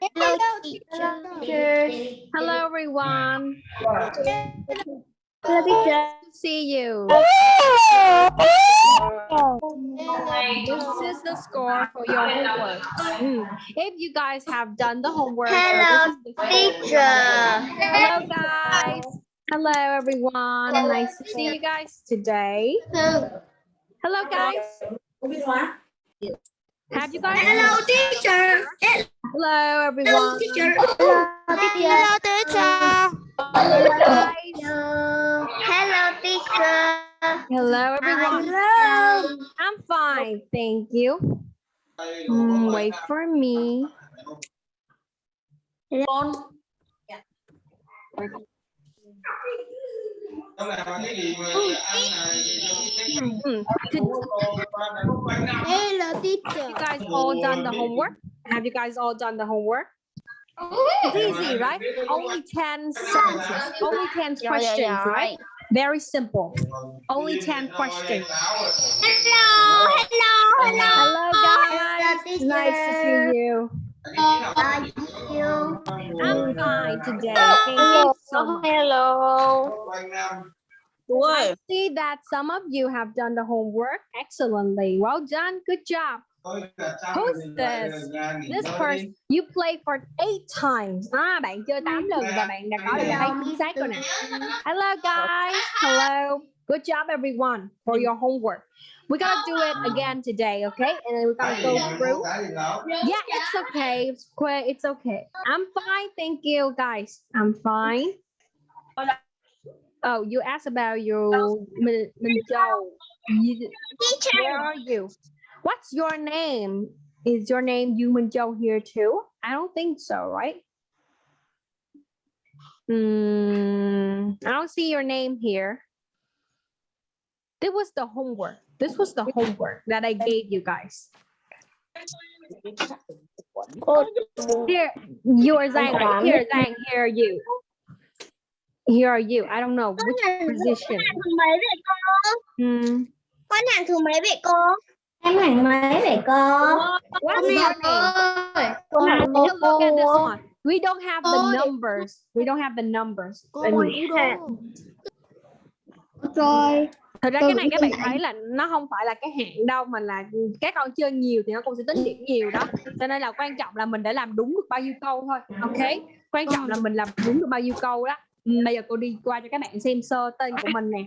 Hello, teacher. Hello, everyone. Hello, teacher. See you. This is the score for your homework. If you guys have done the homework, Hello, this is the score. Teacher. Hello, guys. Hello, everyone. Nice to see you guys today. Hello, guys. Have you guys? Hello, teacher. Hello, everyone. Hello, teacher. Hello, teacher. Hello. Hello, teacher. Hello, everyone. Hello. I'm fine, thank you. Mm, wait for me. Mm, Hello, teacher. You guys all done the homework? Have you guys all done the homework? Oh, it's easy, right? Only 10 sentences, only 10 questions, right? Very simple. Only 10 questions. Hello, hello, Hello, guys. teacher. Nice to see you. Thank you. I'm fine today. Thank you oh, so oh, much. Hello. I see that some of you have done the homework excellently. Well done. Good job. Who's this? This person, you played for eight times. À, bạn chơi 8 lần và bạn đã có được đáp án chính xác rồi nè. Hello guys. Hello. Good job everyone for your homework. We're gonna do it again today, okay? And then we're gonna go through. Yeah, it's okay. It's okay. It's okay. I'm fine. Thank you, guys. I'm fine. Oh, you asked about your Min Min Zhou. Teacher. Where are you? What's your name? Is your name Min Zhou here too? I don't think so, right? Hmm, I don't see your name here. This was the homework. This was the homework that I gave you guys. Here, you are Zhang. Here, Zhang, here are you. Here are you. I don't know which position. Hmm. Hàng thứ mấy cô? Em hàng mấy vậy cô? Your name? Cô. We don't have the numbers. We don't have the numbers. Cô Rồi. Thật ra cái này các bạn thấy là nó không phải là cái hạn đâu mà là các con chơi nhiều thì nó cũng sẽ tính điểm nhiều đó. Cho nên là quan trọng là mình đã làm đúng được bao nhiêu câu thôi. Ok. Quan trọng là mình làm đúng được bao nhiêu câu đó. Ừ, Bây giờ cô đi qua cho các bạn xem sơ tên của mình nè.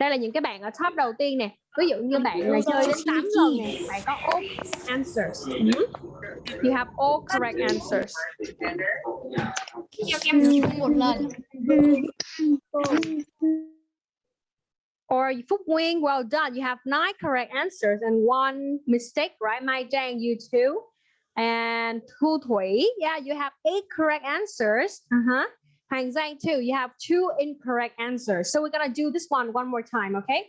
Đây là những cái bạn ở top đầu tiên nè. Ví dụ như bạn này chơi đến 8 lần nè, bạn có all answers. Ừ. You have all correct answers. một lần. Or Phúc Nguyên, well done. You have nine correct answers and one mistake, right? Mai Jang, you too. And Thu Thủy, yeah, you have eight correct answers. Uh-huh. Hoàng Zhang, too, you have two incorrect answers. So we're gonna do this one one more time, okay?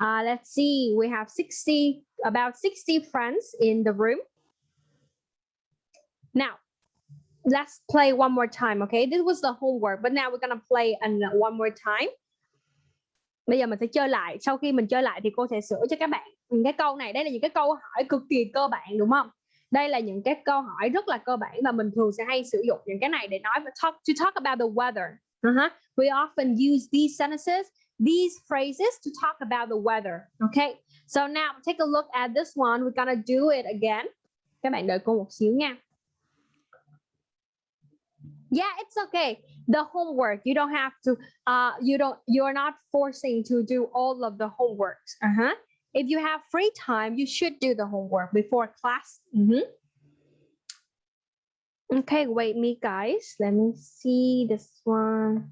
Uh, let's see, we have 60, about 60 friends in the room. Now, let's play one more time, okay? This was the homework, but now we're gonna play an, one more time. bây giờ mình sẽ chơi lại sau khi mình chơi lại thì cô sẽ sửa cho các bạn những cái câu này đây là những cái câu hỏi cực kỳ cơ bản đúng không đây là những cái câu hỏi rất là cơ bản và mình thường sẽ hay sử dụng những cái này để nói và talk, to talk about the weather. Uh-huh. we often use these sentences, these phrases to talk about the weather. Okay? So now, take a look at this one. We're gonna do it again. Các bạn đợi cô một xíu nha. Yeah, it's okay. The homework. You don't have to uh you don't, you're not forcing to do all of the homeworks. Uh-huh. If you have free time you should do the homework before class. Mhm. okay wait me guys. Let me see this one.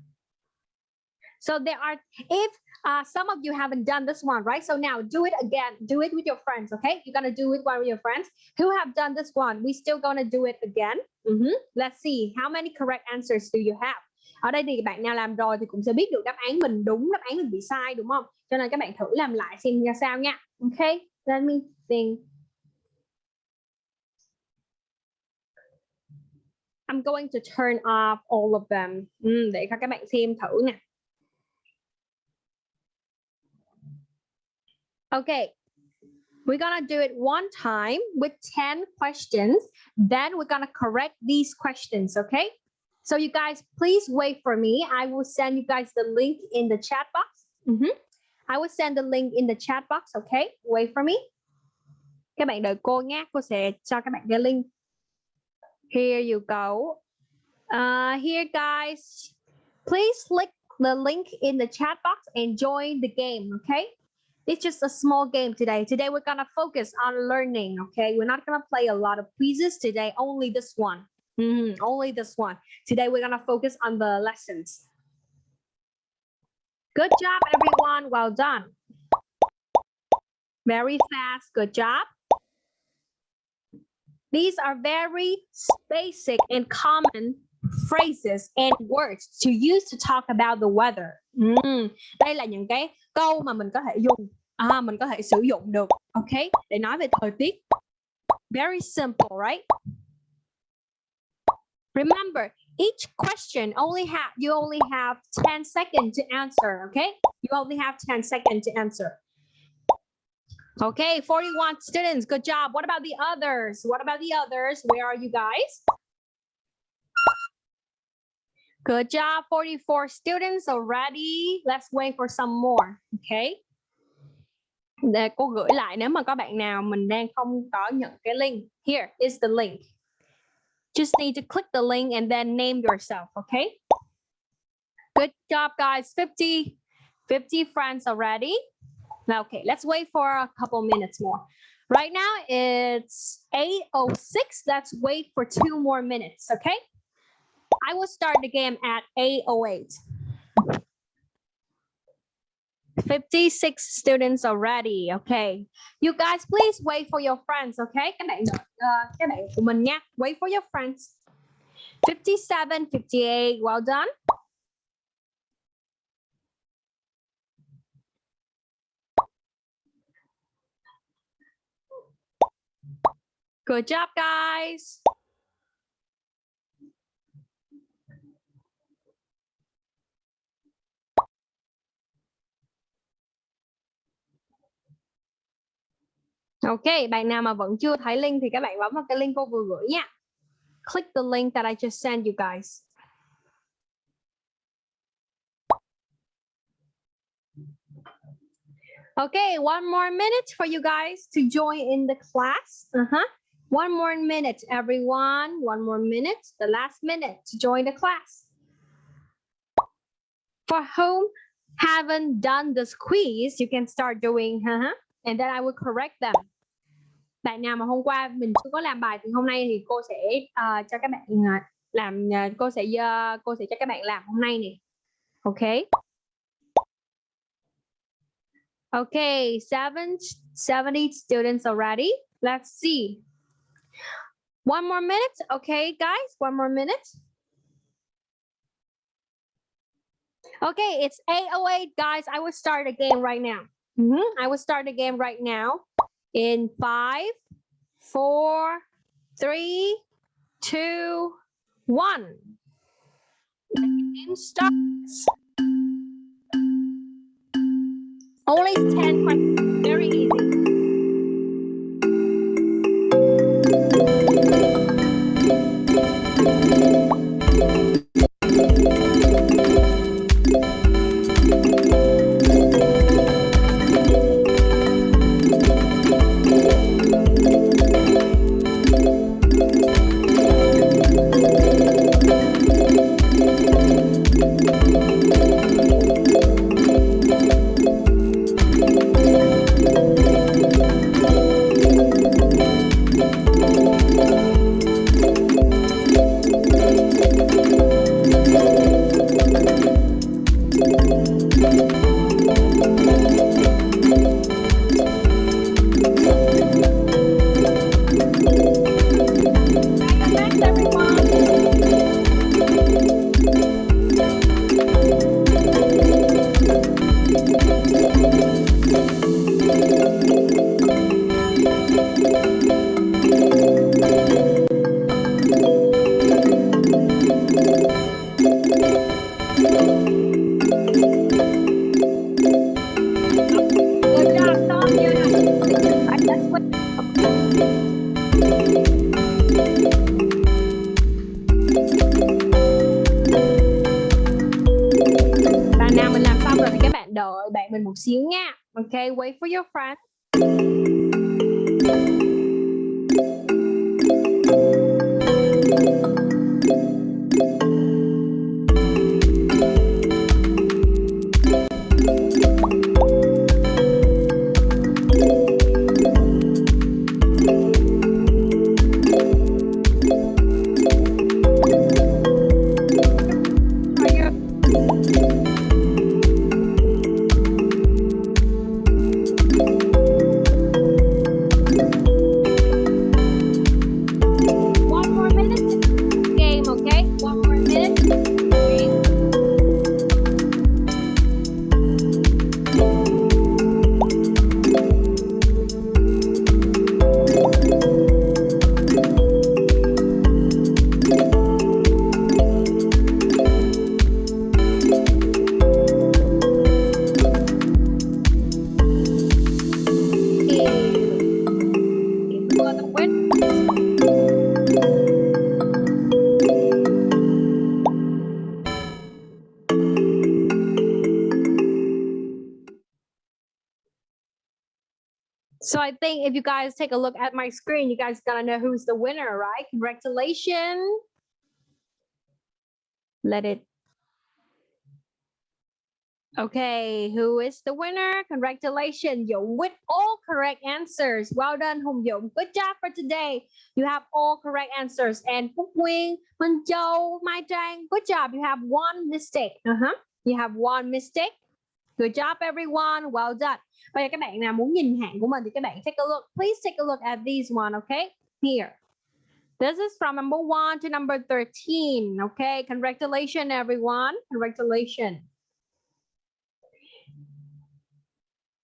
So there are if uh, some of you haven't done this one right? So now do it again. Do it with your friends okay? You're gonna do it one with your friends who have done this one. We still gonna do it again. Mhm. let's see. How many correct answers do you have ở đây thì bạn nào làm rồi thì cũng sẽ biết được đáp án mình đúng đáp án mình bị sai đúng không? Cho nên các bạn thử làm lại xem ra sao nha. Ok let me think. I'm going to turn off all of them. Ừ, để cho các bạn xem thử nè. Ok. We're gonna do it one time with 10 questions. Then we're gonna correct these questions, okay? So you guys, please wait for me. I will send you guys the link in the chat box. Mhm. I will send the link in the chat box, okay? Wait for me. Các bạn đợi cô nhé, cô sẽ cho các bạn cái link. Here you go. Uh, here guys, please click the link in the chat box and join the game, okay? It's just a small game today. Today we're gonna focus on learning, okay? We're not gonna play a lot of quizzes today, only this one. Hmm, only this one. Today we're gonna focus on the lessons. Good job, everyone. Well done. Very fast. Good job. These are very basic and common phrases and words to use to talk about the weather. Mm. Đây là những cái câu mà mình có thể dùng, à, mình có thể sử dụng được, okay, Để nói về thời tiết. Very simple, right? Remember, each question only have you only have 10 seconds to answer, okay? You only have 10 seconds to answer. Okay, 41 students, good job. What about the others? What about the others? Where are you guys? Good job, 44 students already. Let's wait for some more, okay? Để cô gửi lại nếu mà có bạn nào mình đang không có nhận cái link. Here is the link. Just need to click the link and then name yourself, okay? Good job, guys. 50, 50 friends already. Now, okay, let's wait for a couple minutes more. Right now it's 8.06. Let's wait for two more minutes, okay? I will start the game at 8.08. 56 students already. Okay. You guys, please wait for your friends. Okay. Các bạn uh, ờ, các bạn của mình nha. Wait for your friends. 57, 58. Well done. Good job, guys. Ok, bạn nào mà vẫn chưa thấy link thì các bạn bấm vào cái link cô vừa gửi nha. Click the link that I just sent you guys. Okay, one more minute for you guys to join in the class. Uh-huh. One more minute, everyone. One more minute, the last minute to join the class. For whom haven't done this quiz, you can start doing, uh-huh, and then I will correct them. Bạn nào mà hôm qua mình chưa có làm bài thì hôm nay thì cô sẽ uh, cho các bạn uh, làm uh, cô sẽ uh, cô sẽ cho các bạn làm hôm nay nè. ok ok seven, 70 students already. Let's see. One more minute. Okay, guys, one more minute. Okay, it's 808, guys. I will start a game right now. Mm -hmm. I will start a game right now in five, four, three, two, one. Game starts. Only 10 questions, very easy. Ok wait for your friend if you guys take a look at my screen, you guys gotta know who's the winner, right? Congratulations. Let it. Okay, who is the winner? Congratulations, Dũng with all correct answers. Well done, Hùng Dũng. Good job for today. You have all correct answers. And Phúc Nguyên, Minh Châu, Mai Trang, good job. You have one mistake. Uh-huh. You have one mistake. Good job, everyone. Well done. Bây các bạn nào muốn nhìn hạn của mình thì các bạn take a look. Please take a look at these one, okay? Here. This is from number one to number 13. Okay, congratulations, everyone. Congratulations.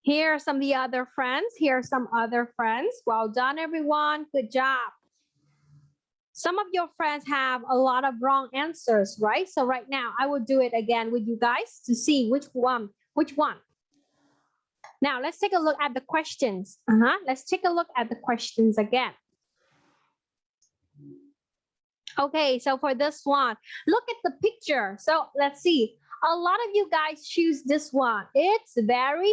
Here are some of the other friends. Here are some other friends. Well done, everyone. Good job. Some of your friends have a lot of wrong answers, right? So right now I will do it again with you guys to see which one, which one. Now let's take a look at the questions. Uh-huh. Let's take a look at the questions again. Okay, so for this one, look at the picture. So let's see. A lot of you guys choose this one. It's very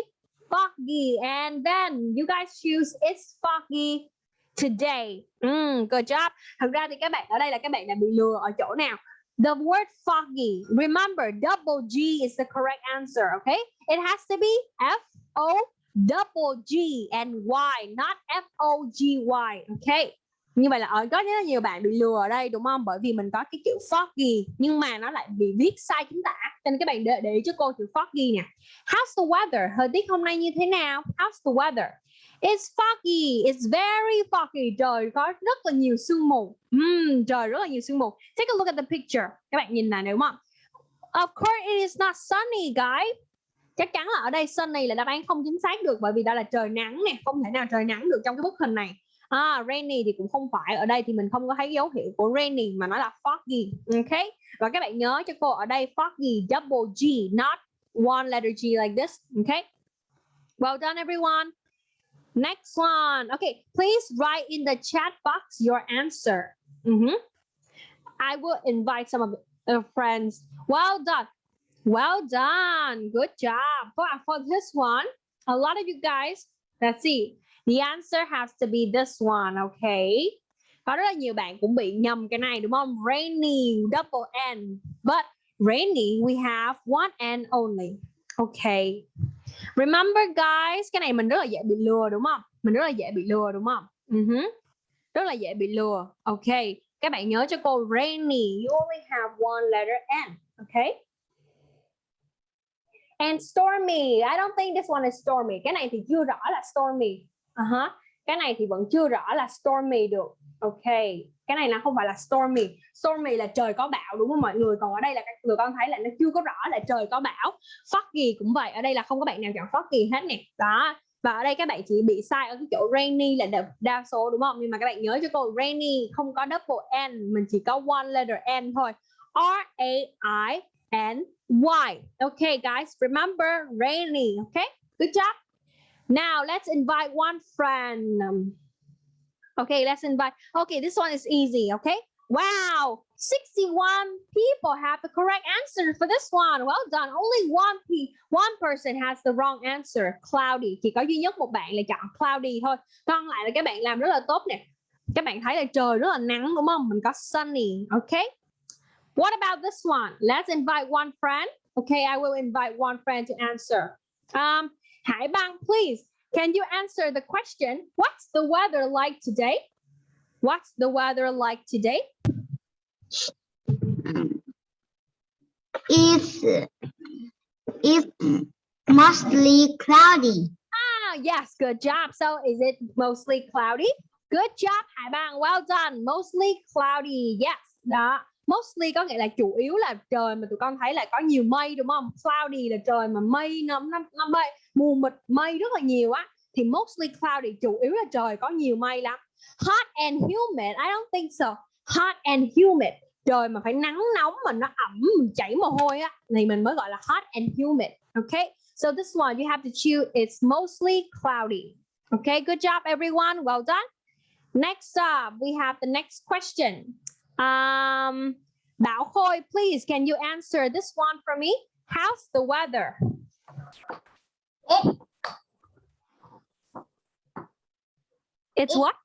foggy. And then you guys choose it's foggy today. Mm, good job. Thật ra thì các bạn ở đây là các bạn đã bị lừa ở chỗ nào? The word foggy. Remember, double G is the correct answer, okay? It has to be F O double G and Y, not F O G Y, okay? Như vậy là ở có rất là nhiều bạn bị lừa ở đây đúng không? Bởi vì mình có cái chữ foggy nhưng mà nó lại bị viết sai chính tả. Cho nên các bạn để, để ý cho cô chữ foggy nè. How's the weather? Thời tiết hôm nay như thế nào? How's the weather? It's foggy. It's very foggy. Trời có rất là nhiều sương mù. Mm, trời rất là nhiều sương mù. Take a look at the picture. Các bạn nhìn này đúng không? Of course it is not sunny, guys. Chắc chắn là ở đây sunny là đáp án không chính xác được bởi vì đó là trời nắng nè, không thể nào trời nắng được trong cái bức hình này. À, rainy thì cũng không phải ở đây thì mình không có thấy dấu hiệu của rainy mà nó là foggy. Ok. Và các bạn nhớ cho cô ở đây foggy double G not one letter G like this. Ok. Well done everyone. Next one. Okay, please write in the chat box your answer. Mhm. I will invite some of your friends. Well done. Well done. Good job. For, for this one, a lot of you guys, let's see. The answer has to be this one, okay? Có rất là nhiều bạn cũng bị nhầm cái này đúng không? Rainy, double N. But rainy, we have one N only. Okay. Remember guys, cái này mình rất là dễ bị lừa đúng không? Mình rất là dễ bị lừa đúng không? Uh-huh. Rất là dễ bị lừa. Okay. Các bạn nhớ cho cô rainy, you only have one letter N. Okay. And stormy, I don't think this one is stormy. Cái này thì chưa rõ là stormy. Uh-huh. Cái này thì vẫn chưa rõ là stormy được. Ok. Cái này là không phải là stormy. Stormy là trời có bão đúng không mọi người? Còn ở đây là các người con thấy là nó chưa có rõ là trời có bão. Foggy cũng vậy. Ở đây là không có bạn nào chọn foggy hết nè. Đó. Và ở đây các bạn chỉ bị sai ở cái chỗ rainy là đa, đa số đúng không? Nhưng mà các bạn nhớ cho cô rainy không có double N, mình chỉ có one letter N thôi. R A I N Y. OK guys, remember rainy. OK, good job. Now let's invite one friend. Okay, let's invite. Okay, this one is easy. Okay, Wow, 61 people have the correct answer for this one. Well done. Only one pe one person has the wrong answer. Cloudy. Chỉ có duy nhất một bạn là chọn cloudy thôi. Còn lại là các bạn làm rất là tốt nè. Các bạn thấy là trời rất là nắng đúng không? Mình có sunny. Okay. What about this one? Let's invite one friend. Okay, I will invite one friend to answer. Um, Hải Bang, please. Can you answer the question? What's the weather like today? What's the weather like today? It's it's mostly cloudy. Ah, yes, good job. So is it mostly cloudy? Good job, Hải Bang. Well done. Mostly cloudy. Yes. Đó. Mostly có nghĩa là chủ yếu là trời mà tụi con thấy là có nhiều mây đúng không? Cloudy là trời mà mây nó nó, nó mây mù mịt mây rất là nhiều á thì mostly cloudy chủ yếu là trời có nhiều mây lắm. Hot and humid. I don't think so. Hot and humid. Trời mà phải nắng nóng mà nó ẩm mình chảy mồ hôi á thì mình mới gọi là hot and humid. Okay? So this one you have to choose it's mostly cloudy. Okay, good job everyone. Well done. Next up, we have the next question. Um, Bảo Khôi, please, can you answer this one for me? How's the weather? It's what?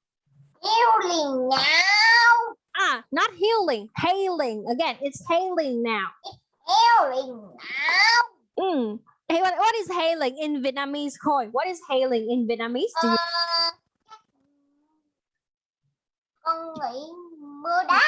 Healing now. Ah, not healing, hailing. Again, it's hailing now. It's hailing now. Mm. Hey, what, what is hailing in Vietnamese, Khôi? What is hailing in Vietnamese? Do you- nghĩ mưa đá.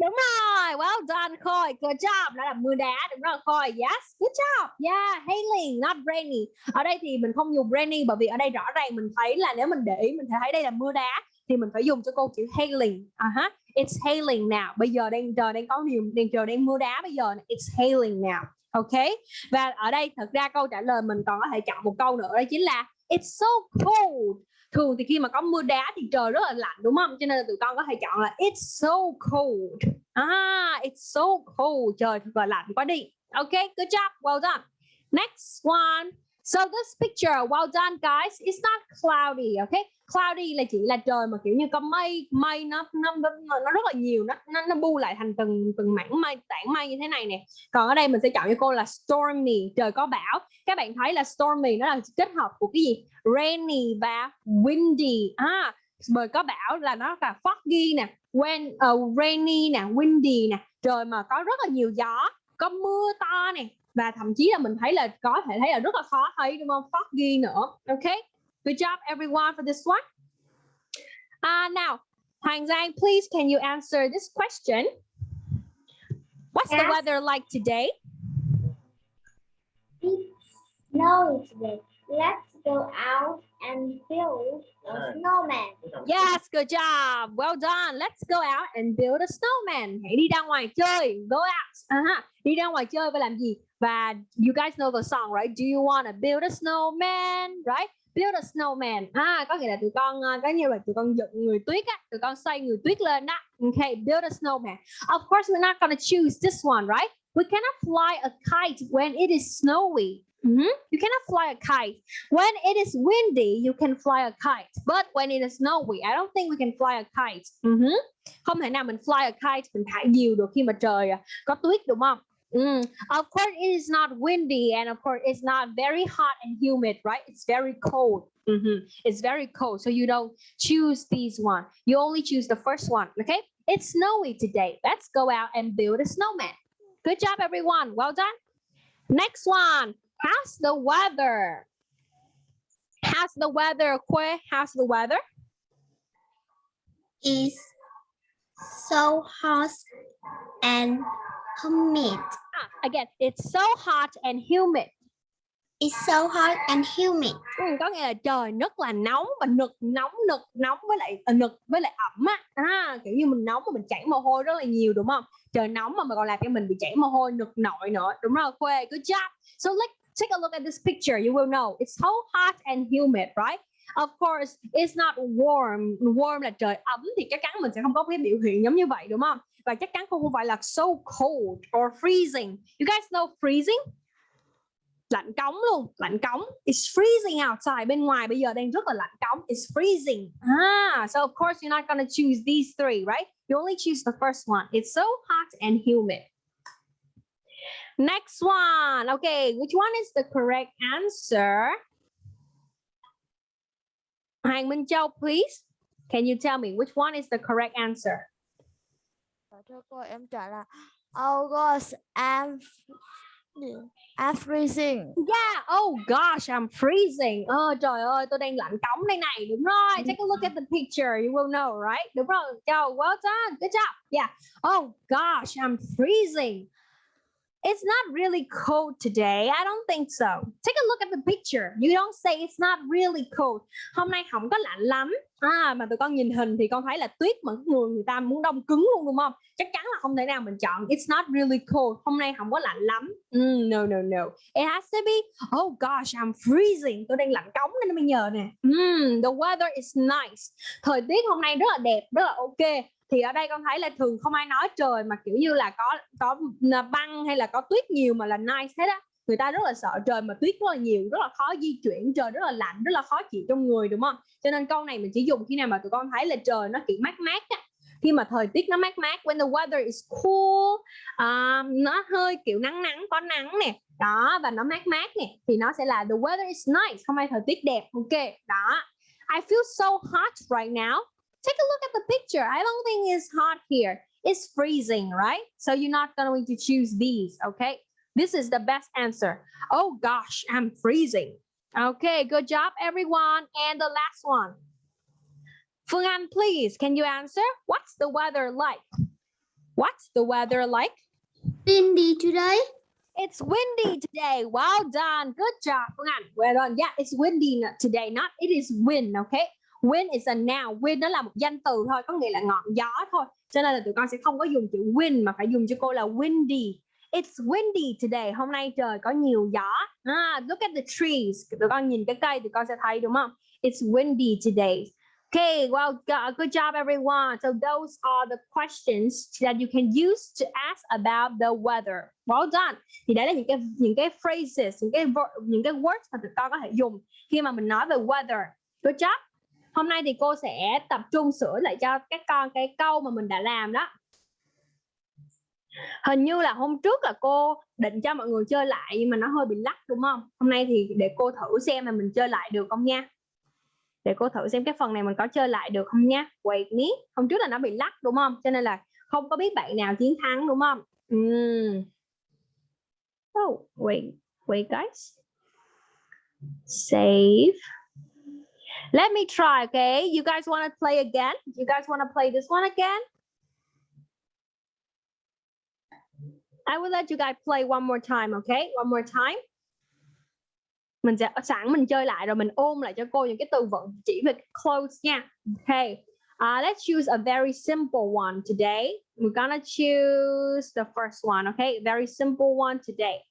Đúng rồi, well done Khôi, good job, đó là mưa đá, đúng rồi Khôi, yes, good job, yeah, hailing, not rainy. Ở đây thì mình không dùng rainy bởi vì ở đây rõ ràng mình thấy là nếu mình để ý mình thấy đây là mưa đá thì mình phải dùng cho câu chữ hailing. uh -huh. it's hailing now. Bây giờ đang trời đang có nhiều đang trời đang mưa đá bây giờ it's hailing now. Ok. Và ở đây thật ra câu trả lời mình còn có thể chọn một câu nữa đó chính là it's so cold thường thì khi mà có mưa đá thì trời rất là lạnh, đúng không? Cho nên là tụi con có thể chọn là, it's so cold. Ah it's so cold. Trời thật là lạnh quá đi. Ok, good job, well done. Next one so this picture well done guys. It's not cloudy okay? Cloudy là chỉ là trời mà kiểu như có mây mây nó nó nó, nó rất là nhiều. Nó nó, nó bu lại thành từng từng mảng mây tảng mây như thế này nè. Còn ở đây mình sẽ chọn cho cô là stormy trời có bão. Các bạn thấy là stormy nó là kết hợp của cái gì? Rainy và windy. À bởi có bão là nó là foggy nè when uh, rainy nè windy nè. Trời mà có rất là nhiều gió có mưa to nè và thậm chí là mình thấy là có thể thấy là rất là khó thấy đúng không foggy nữa ok good job everyone for this one uh, now Hoàng Giang please can you answer this question what's the Yes. weather like today Snow today. Let's go out and build a snowman. Yes, good job. Well done. Let's go out and build a snowman. Hãy đi ra ngoài chơi. Go out. Uh-huh. Đi ra ngoài chơi và làm gì? Và you guys know the song, right? Do you want to build a snowman? Right? Build a snowman. À, có nghĩa là tụi con à, có như là tụi con dựng người tuyết á, tụi con xây người tuyết lên đó. Okay, build a snowman. Of course, we're not gonna choose this one, right? We cannot fly a kite when it is snowy. Mhm. You cannot fly a kite. When it is windy, you can fly a kite. But when it is snowy, I don't think we can fly a kite. Mhm. Không thể nào mình fly a kite, mình thả diều được khi mà trời à, có tuyết đúng không? Mm. Of course, it is not windy, and of course, it's not very hot and humid, right? It's very cold. Mhm. It's very cold, so you don't choose these one. You only choose the first one. Okay? It's snowy today. Let's go out and build a snowman. Good job, everyone. Well done. Next one. How's the weather? How's the weather, Kue? How's the weather? Is so hot and humid. Ah, again, it's so hot and humid. It's so hot and humid. Ừ, có nghĩa là trời rất là nóng và nực nóng nực nóng với lại à, nực với lại ẩm á. À, kiểu như mình nóng mà mình chảy mồ hôi rất là nhiều đúng không? Trời nóng mà mà còn làm cho mình bị chảy mồ hôi nực nội nữa. Đúng rồi Khuê good job. So let's take a look at this picture. You will know. It's so hot and humid right Of course, it's not warm. Warm là trời ấm thì chắc chắn mình sẽ không có cái biểu hiện giống như vậy đúng không? Và chắc chắn không phải là so cold or freezing. You guys know freezing? lạnh cống luôn lạnh cống. It's freezing outside. Bên ngoài bây giờ đang rất là lạnh cống. It's freezing. Ah so of course you're not gonna choose these three right? You only choose the first one. It's so hot and humid. Next one. Okay which one is the correct answer? Hoàng Minh Châu please can you tell me which one is the correct answer thưa cô em trả là August I'm I'm freezing. Yeah, oh gosh, I'm freezing. Ờ trời ơi, tôi đang lạnh cống đây này. Đúng rồi. Take a look at the picture, you will know, right? Đúng rồi. Go, well done. Good job. Yeah. Oh gosh, I'm freezing. It's not really cold today. I don't think so. Take a look at the picture. You don't say it's not really cold. Hôm nay không có lạnh lắm. À, mà tụi con nhìn hình thì con thấy là tuyết mà người người ta muốn đông cứng luôn đúng không? Chắc chắn là không thể nào mình chọn. It's not really cold. Hôm nay không có lạnh lắm. Mm, no, no, no. It has to be. Oh gosh, I'm freezing. Tôi đang lạnh cống nên nó mới nhờ nè. Mm, the weather is nice. Thời tiết hôm nay rất là đẹp, rất là ok thì ở đây con thấy là thường không ai nói trời mà kiểu như là có có băng hay là có tuyết nhiều mà là nice hết á. Người ta rất là sợ trời mà tuyết rất là nhiều rất là khó di chuyển trời rất là lạnh rất là khó chịu trong người đúng không? Cho nên câu này mình chỉ dùng khi nào mà tụi con thấy là trời nó kiểu mát mát á. Khi mà thời tiết nó mát mát when the weather is cool uh, nó hơi kiểu nắng nắng có nắng nè đó và nó mát mát nè thì nó sẽ là the weather is nice hôm nay thời tiết đẹp ok đó. I feel so hot right now take a look at the picture. I don't think it's hot here. It's freezing, right? So you're not going to choose these, okay? This is the best answer. Oh gosh, I'm freezing. Okay, good job, everyone. And the last one. Phương Anh, please, can you answer? What's the weather like? What's the weather like? Windy today. It's windy today. Well done. Good job, Phương Anh. Well done. Yeah, it's windy today. Not it is wind, okay? Wind is a noun. Wind nó là một danh từ thôi, có nghĩa là ngọn gió thôi. Cho nên là tụi con sẽ không có dùng chữ wind mà phải dùng cho cô là windy. It's windy today. Hôm nay trời có nhiều gió. Ah, look at the trees. Tụi con nhìn cái cây tụi con sẽ thấy đúng không? It's windy today. Okay, well, good job, everyone. So those are the questions that you can use to ask about the weather. Well done. Thì đấy là những cái những cái phrases, những cái những cái words mà tụi con có thể dùng khi mà mình nói về weather. Good job. Hôm nay thì cô sẽ tập trung sửa lại cho các con cái câu mà mình đã làm đó. Hình như là hôm trước là cô định cho mọi người chơi lại nhưng mà nó hơi bị lắc đúng không? Hôm nay thì để cô thử xem là mình chơi lại được không nha. Để cô thử xem cái phần này mình có chơi lại được không nha. Wait ní. Hôm trước là nó bị lắc đúng không? Cho nên là không có biết bạn nào chiến thắng đúng không? Mm. Oh, wait, wait guys. Save. Let me try, okay? You guys want to play again? You guys want to play this one again? I will let you guys play one more time, okay? One more time. Mình sẽ sẵn mình chơi lại rồi mình ôm lại cho cô những cái từ vựng chỉ về close nha. Okay. Uh, let's choose a very simple one today. We're gonna choose the first one, okay? Very simple one today.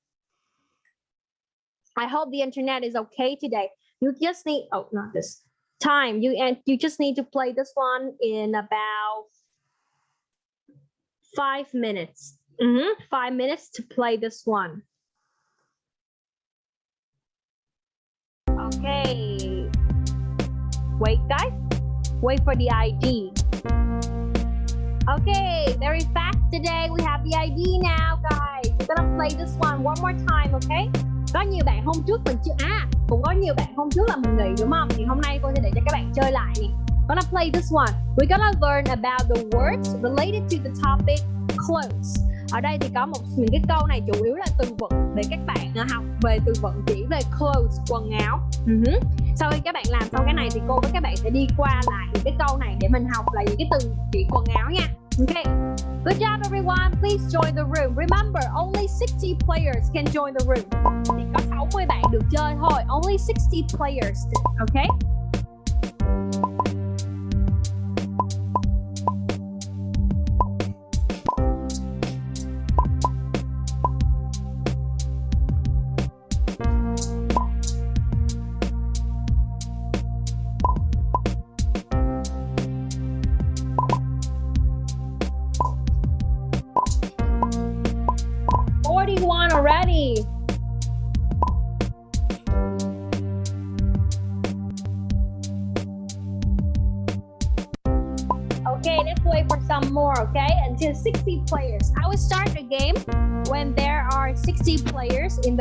I hope the internet is okay today. You just need, oh, not this time. You and you just need to play this one in about five minutes. Mm -hmm. Five minutes to play this one. Okay. Wait, guys. Wait for the ID. Okay, very fast today. We have the ID now, guys. We're gonna play this one one more time, okay? Có nhiều bạn hôm trước mình chưa à cũng có nhiều bạn hôm trước là mình nghỉ, đúng không? Thì hôm nay cô sẽ để cho các bạn chơi lại. Nè gonna play this one. We're gonna learn about the words related to the topic clothes. Ở đây thì có một những cái câu này chủ yếu là từ vựng để các bạn à, học về từ vựng chỉ về clothes, quần áo. Uh-huh. sau khi các bạn làm xong cái này thì cô với các bạn sẽ đi qua lại những cái câu này để mình học là những cái từ chỉ quần áo nha. OK. Good job, everyone. Please join the room. Remember, only 60 players can join the room. Chỉ có 60 bạn được chơi thôi. Only 60 players. Okay.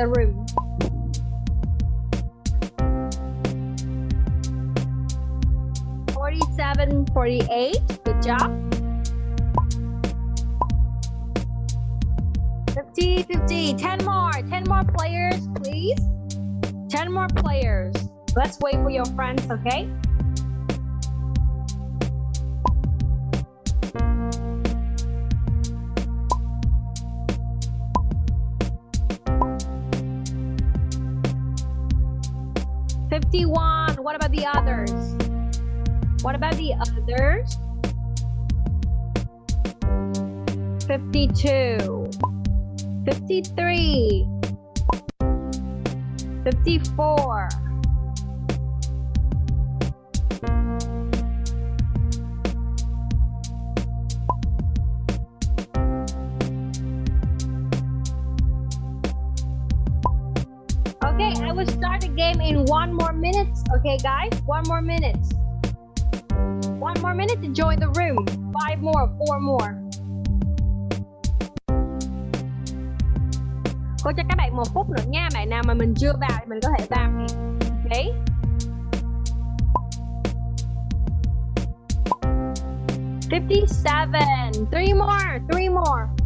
The room. Forty-seven, forty-eight. Good job. 50, 50. 10 more. 10 more players, please. 10 more players. Let's wait for your friends, okay? The others? Fifty-two. 53 54 Okay, I will start the game in one more minute. Okay, guys, one more minute. One more minute to join the room. Five more, four more. Cô cho các bạn một phút nữa nha. Bạn nào mà mình chưa vào thì mình có thể vào nè. Okay. Fifty-seven. Three more. Three more.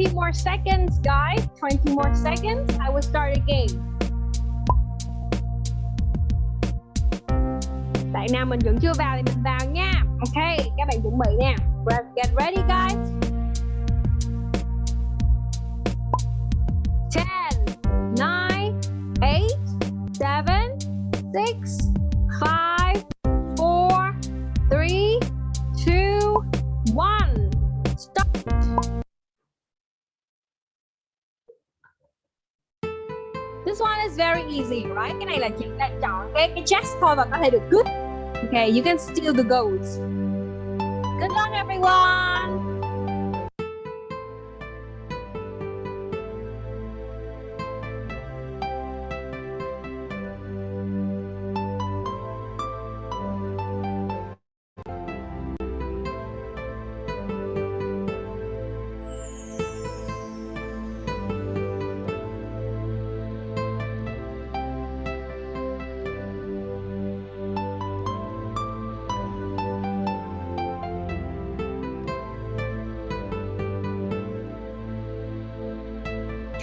20 more seconds, guys. 20 more seconds. I will start again. Bạn nào mình vẫn chưa vào thì mình vào nha. Ok, các bạn chuẩn bị nè. Get ready, guys. Cái cái chest thôi và có thể được cướp. Okay, you can steal the gold. Good luck, everyone.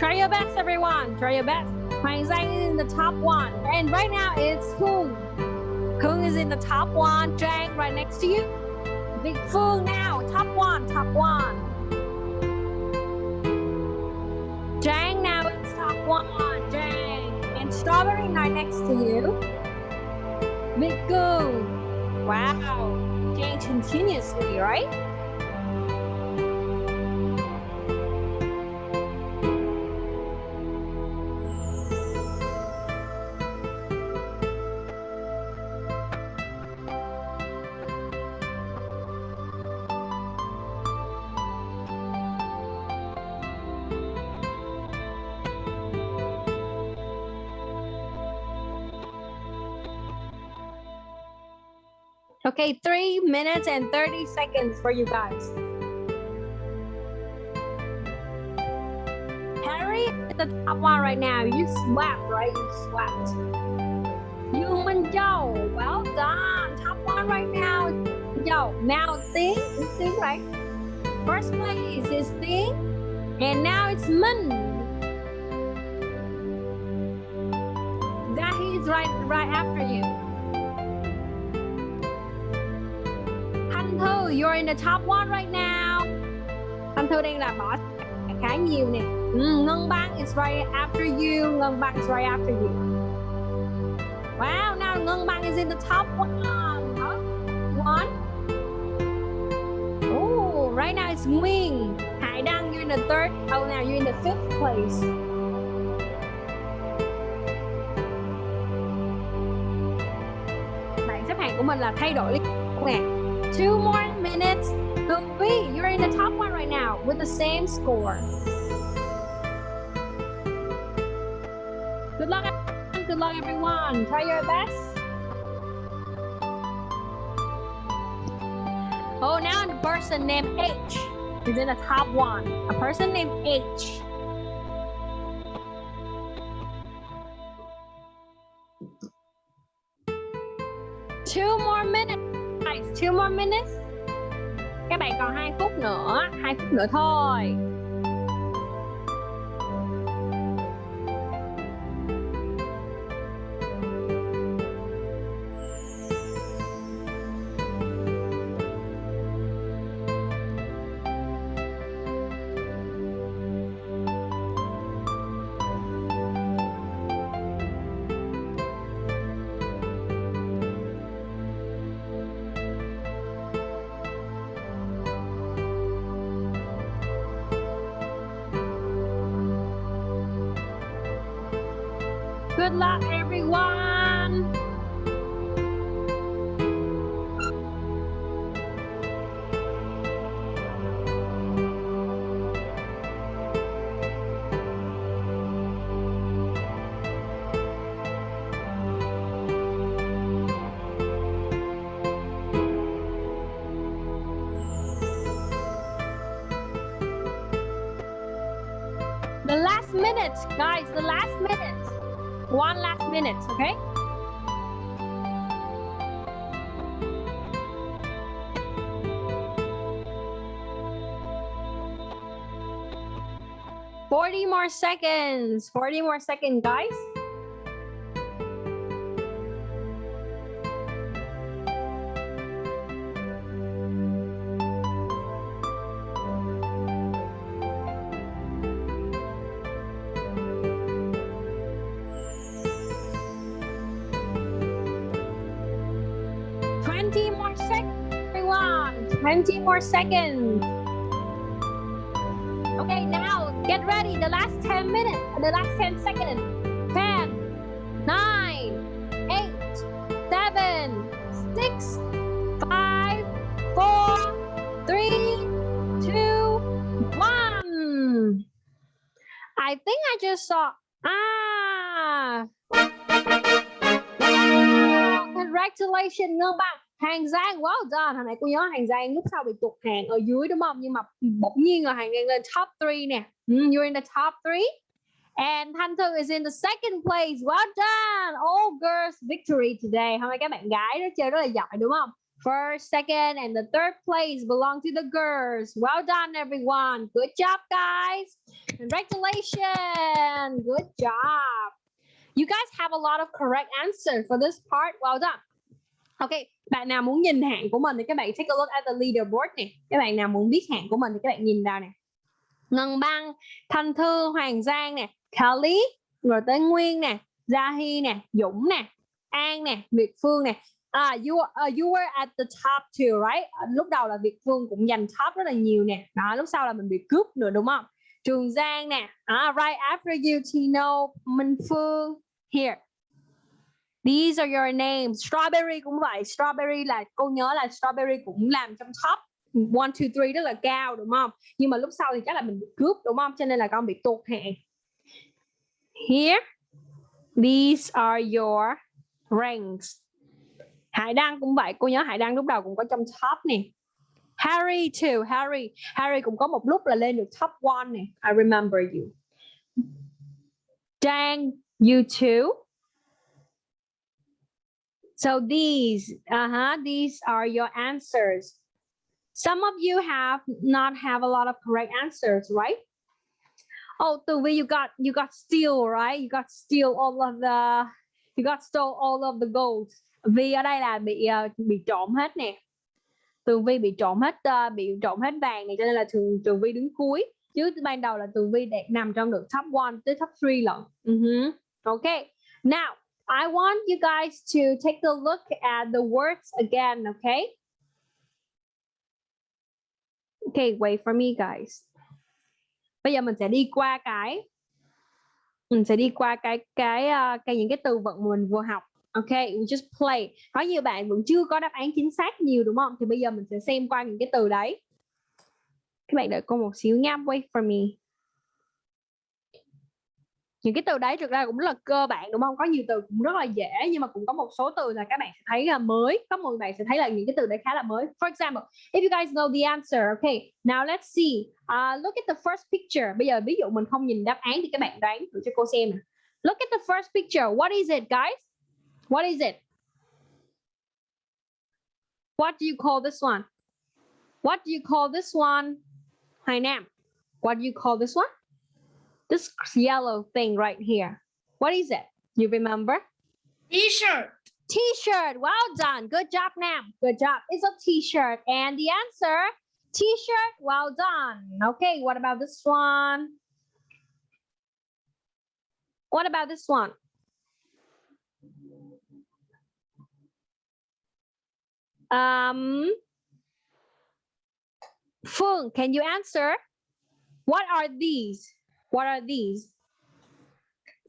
Try your best, everyone. Try your best. Hoàng Giang is in the top one. And right now it's Kung. Kung is in the top one. Trang right next to you. Big Phương now. Top one. Top one. Trang now it's top one. Trang. And Strawberry right next to you. Big Kung. Wow. Change continuously, right? And 30 seconds for you guys. Harry is the top one right now. You swept, right? You swept. You and Joe, well done. Top one right now. Joe, now Ting, it's Ting, right? First place is Thing, and now it's Min. The top one right now. Thanh Thư đang là bỏ khá nhiều nè. Mm, Ngân Bang is right after you. Ngân Bang is right after you. Wow, now Ngân Bang is in the top one. One. Oh, right now it's Nguyên. Hải Đăng, you're in the third. Oh, now you're in the fifth place. Bảng xếp hạng của mình là thay đổi liên tục nè. Two more minutes Vi, you're in the top one right now with the same score. Good luck, everyone. good luck, everyone. Try your best. Oh, now a person named H is in the top one. A person named H. minutes. Các bạn còn 2 phút nữa, 2 phút nữa thôi. Seconds. Forty more seconds, guys. Twenty more seconds, everyone. Twenty more seconds. Now ready. The last 10 minutes, the last 10 seconds. 10, 9, 8, 7, 6, 5, 4, 3, 2, 1. I think I just saw. Ah! Congratulations Ngân bạn. Hàng Giang, well done. Hồi nãy cô nhớ Hàng Giang lúc sau bị tụt hàng ở dưới đúng không? Nhưng mà bỗng nhiên là Hàng Giang lên top 3 nè. Mm, you're in the top three, And Thanh Thư is in the second place. Well done. All girls victory today. Hôm nay các bạn gái đó chơi rất là giỏi đúng không? First, second, and the third place belong to the girls. Well done, everyone. Good job, guys. Congratulations. Good job. You guys have a lot of correct answers for this part. Well done. Okay, bạn nào muốn nhìn hạng của mình thì các bạn take a look at the leaderboard nè. Các bạn nào muốn biết hạng của mình thì các bạn nhìn vào nè. Ngân Băng, Thanh Thư, Hoàng Giang nè, Kelly, rồi tới Nguyên nè, Gia Hy nè, Dũng nè, An nè, Việt Phương nè. À, you uh, you were at the top too, right? À, lúc đầu là Việt Phương cũng giành top rất là nhiều nè. Đó, lúc sau là mình bị cướp nữa đúng không? Trường Giang nè. À, right after you Tino, Minh Phương. Here. These are your names. Strawberry cũng vậy. Strawberry là cô nhớ là strawberry cũng làm trong top one, two, three rất là cao đúng không? Nhưng mà lúc sau thì chắc là mình bị cướp đúng không? Cho nên là con bị tụt hạng. Here. These are your ranks. Hải Đăng cũng vậy. Cô nhớ Hải Đăng lúc đầu cũng có trong top nè. Harry too. Harry. Harry cũng có một lúc là lên được top one nè. I remember you. Dang, you too. So these, uh-huh, these are your answers. Some of you have not have a lot of correct answers, right? Oh, the way you got you got steal, right? You got steal all of the you got stole all of the gold. Vì ở đây là bị uh, bị trộm hết nè. Tường Vi bị trộm hết uh, bị trộm hết vàng này cho nên là thường Tường Vi đứng cuối. Chứ ban đầu là Tường Vi đẹp nằm trong được top 1 tới top 3 lận. Ừ uh -huh. Okay. Now, I want you guys to take a look at the words again, okay? Okay, wait for me guys. Bây giờ mình sẽ đi qua cái mình sẽ đi qua cái cái uh, cái những cái từ vựng mà mình vừa học. Okay, we just play. Có nhiều bạn vẫn chưa có đáp án chính xác nhiều đúng không? Thì bây giờ mình sẽ xem qua những cái từ đấy. các bạn đợi cô một xíu nha wait for me những cái từ đấy thực ra cũng là cơ bản đúng không? Có nhiều từ cũng rất là dễ nhưng mà cũng có một số từ là các bạn sẽ thấy là mới. Có một bạn sẽ thấy là những cái từ đấy khá là mới. For example if you guys know the answer okay now let's see. Uh, look at the first picture. Bây giờ ví dụ mình không nhìn đáp án thì các bạn đoán thử cho cô xem nè. Look at the first picture. What is it guys? What is it? What do you call this one? What do you call this one? Hai Nam. What do you call this one? This yellow thing right here. What is it? You remember? T-shirt. T-shirt. Well done. Good job, Nam. Good job. It's a T-shirt. And the answer, T-shirt. Well done. Okay, what about this one? What about this one? Um, Phương, can you answer? What are these? What are these?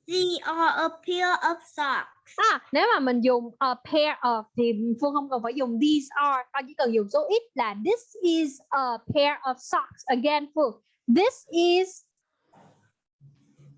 They are a pair of socks. À, nếu mà mình dùng a pair of thì Phương không cần phải dùng these are, ta chỉ cần dùng số ít là this is a pair of socks. Again, Phương, this is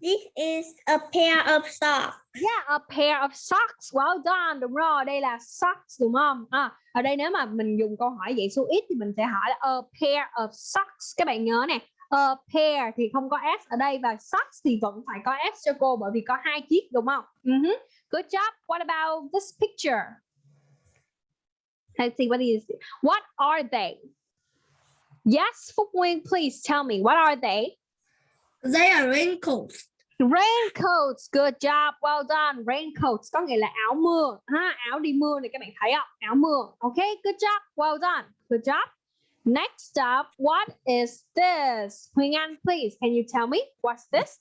This is a pair of socks. yeah a pair of socks. Well done, đúng rồi, đây là socks đúng không? À, ở đây nếu mà mình dùng câu hỏi vậy số ít thì mình sẽ hỏi là a pair of socks. Các bạn nhớ nè, a pair thì không có s ở đây và socks thì vẫn phải có s cho cô bởi vì có hai chiếc đúng không? Uh -huh. Good job. What about this picture? Let's see what is it? What are they? Yes, Phúc Nguyên, please tell me what are they? They are raincoats. Raincoats, good job, well done. Raincoats có nghĩa là áo mưa, ha, áo đi mưa này các bạn thấy không? Áo mưa. Okay, good job, well done. Good job. Next up, what is this? Huỳnh Anh, please, can you tell me what's this?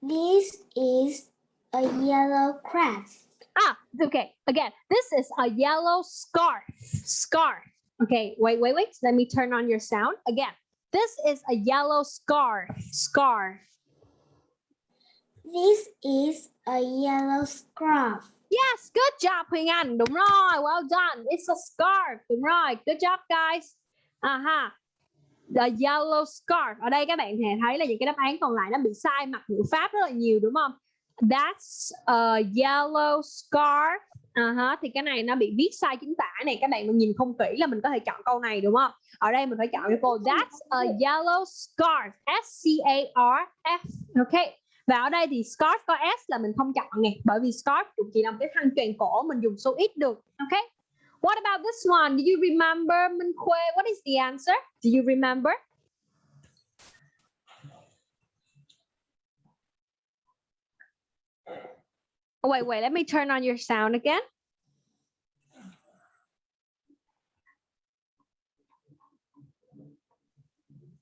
This is a yellow craft. Ah, okay. Again, this is a yellow scarf. Scarf. Okay, wait, wait, wait. Let me turn on your sound. Again, this is a yellow scarf. Scarf. This is a yellow scarf. Yes, good job Huyền Anh. Đúng rồi, well done. It's a scarf. Đúng rồi, good job guys. Aha. The yellow scarf. Ở đây các bạn thể thấy là những cái đáp án còn lại nó bị sai mặt ngữ pháp rất là nhiều đúng không? That's a yellow scarf. Uh-huh. Thì cái này nó bị viết sai chính tả này các bạn mình nhìn không kỹ là mình có thể chọn câu này đúng không? Ở đây mình phải chọn cho cô That's a yellow scarf. S C A R F. Okay. Và ở đây thì scarf có S là mình không chọn nè bởi vì scarf cũng chỉ là một cái khăn choàng cổ mình dùng số ít được. Okay. What about this one? Do you remember Minh Khuê? What is the answer? Do you remember? Oh, wait, wait, let me turn on your sound again.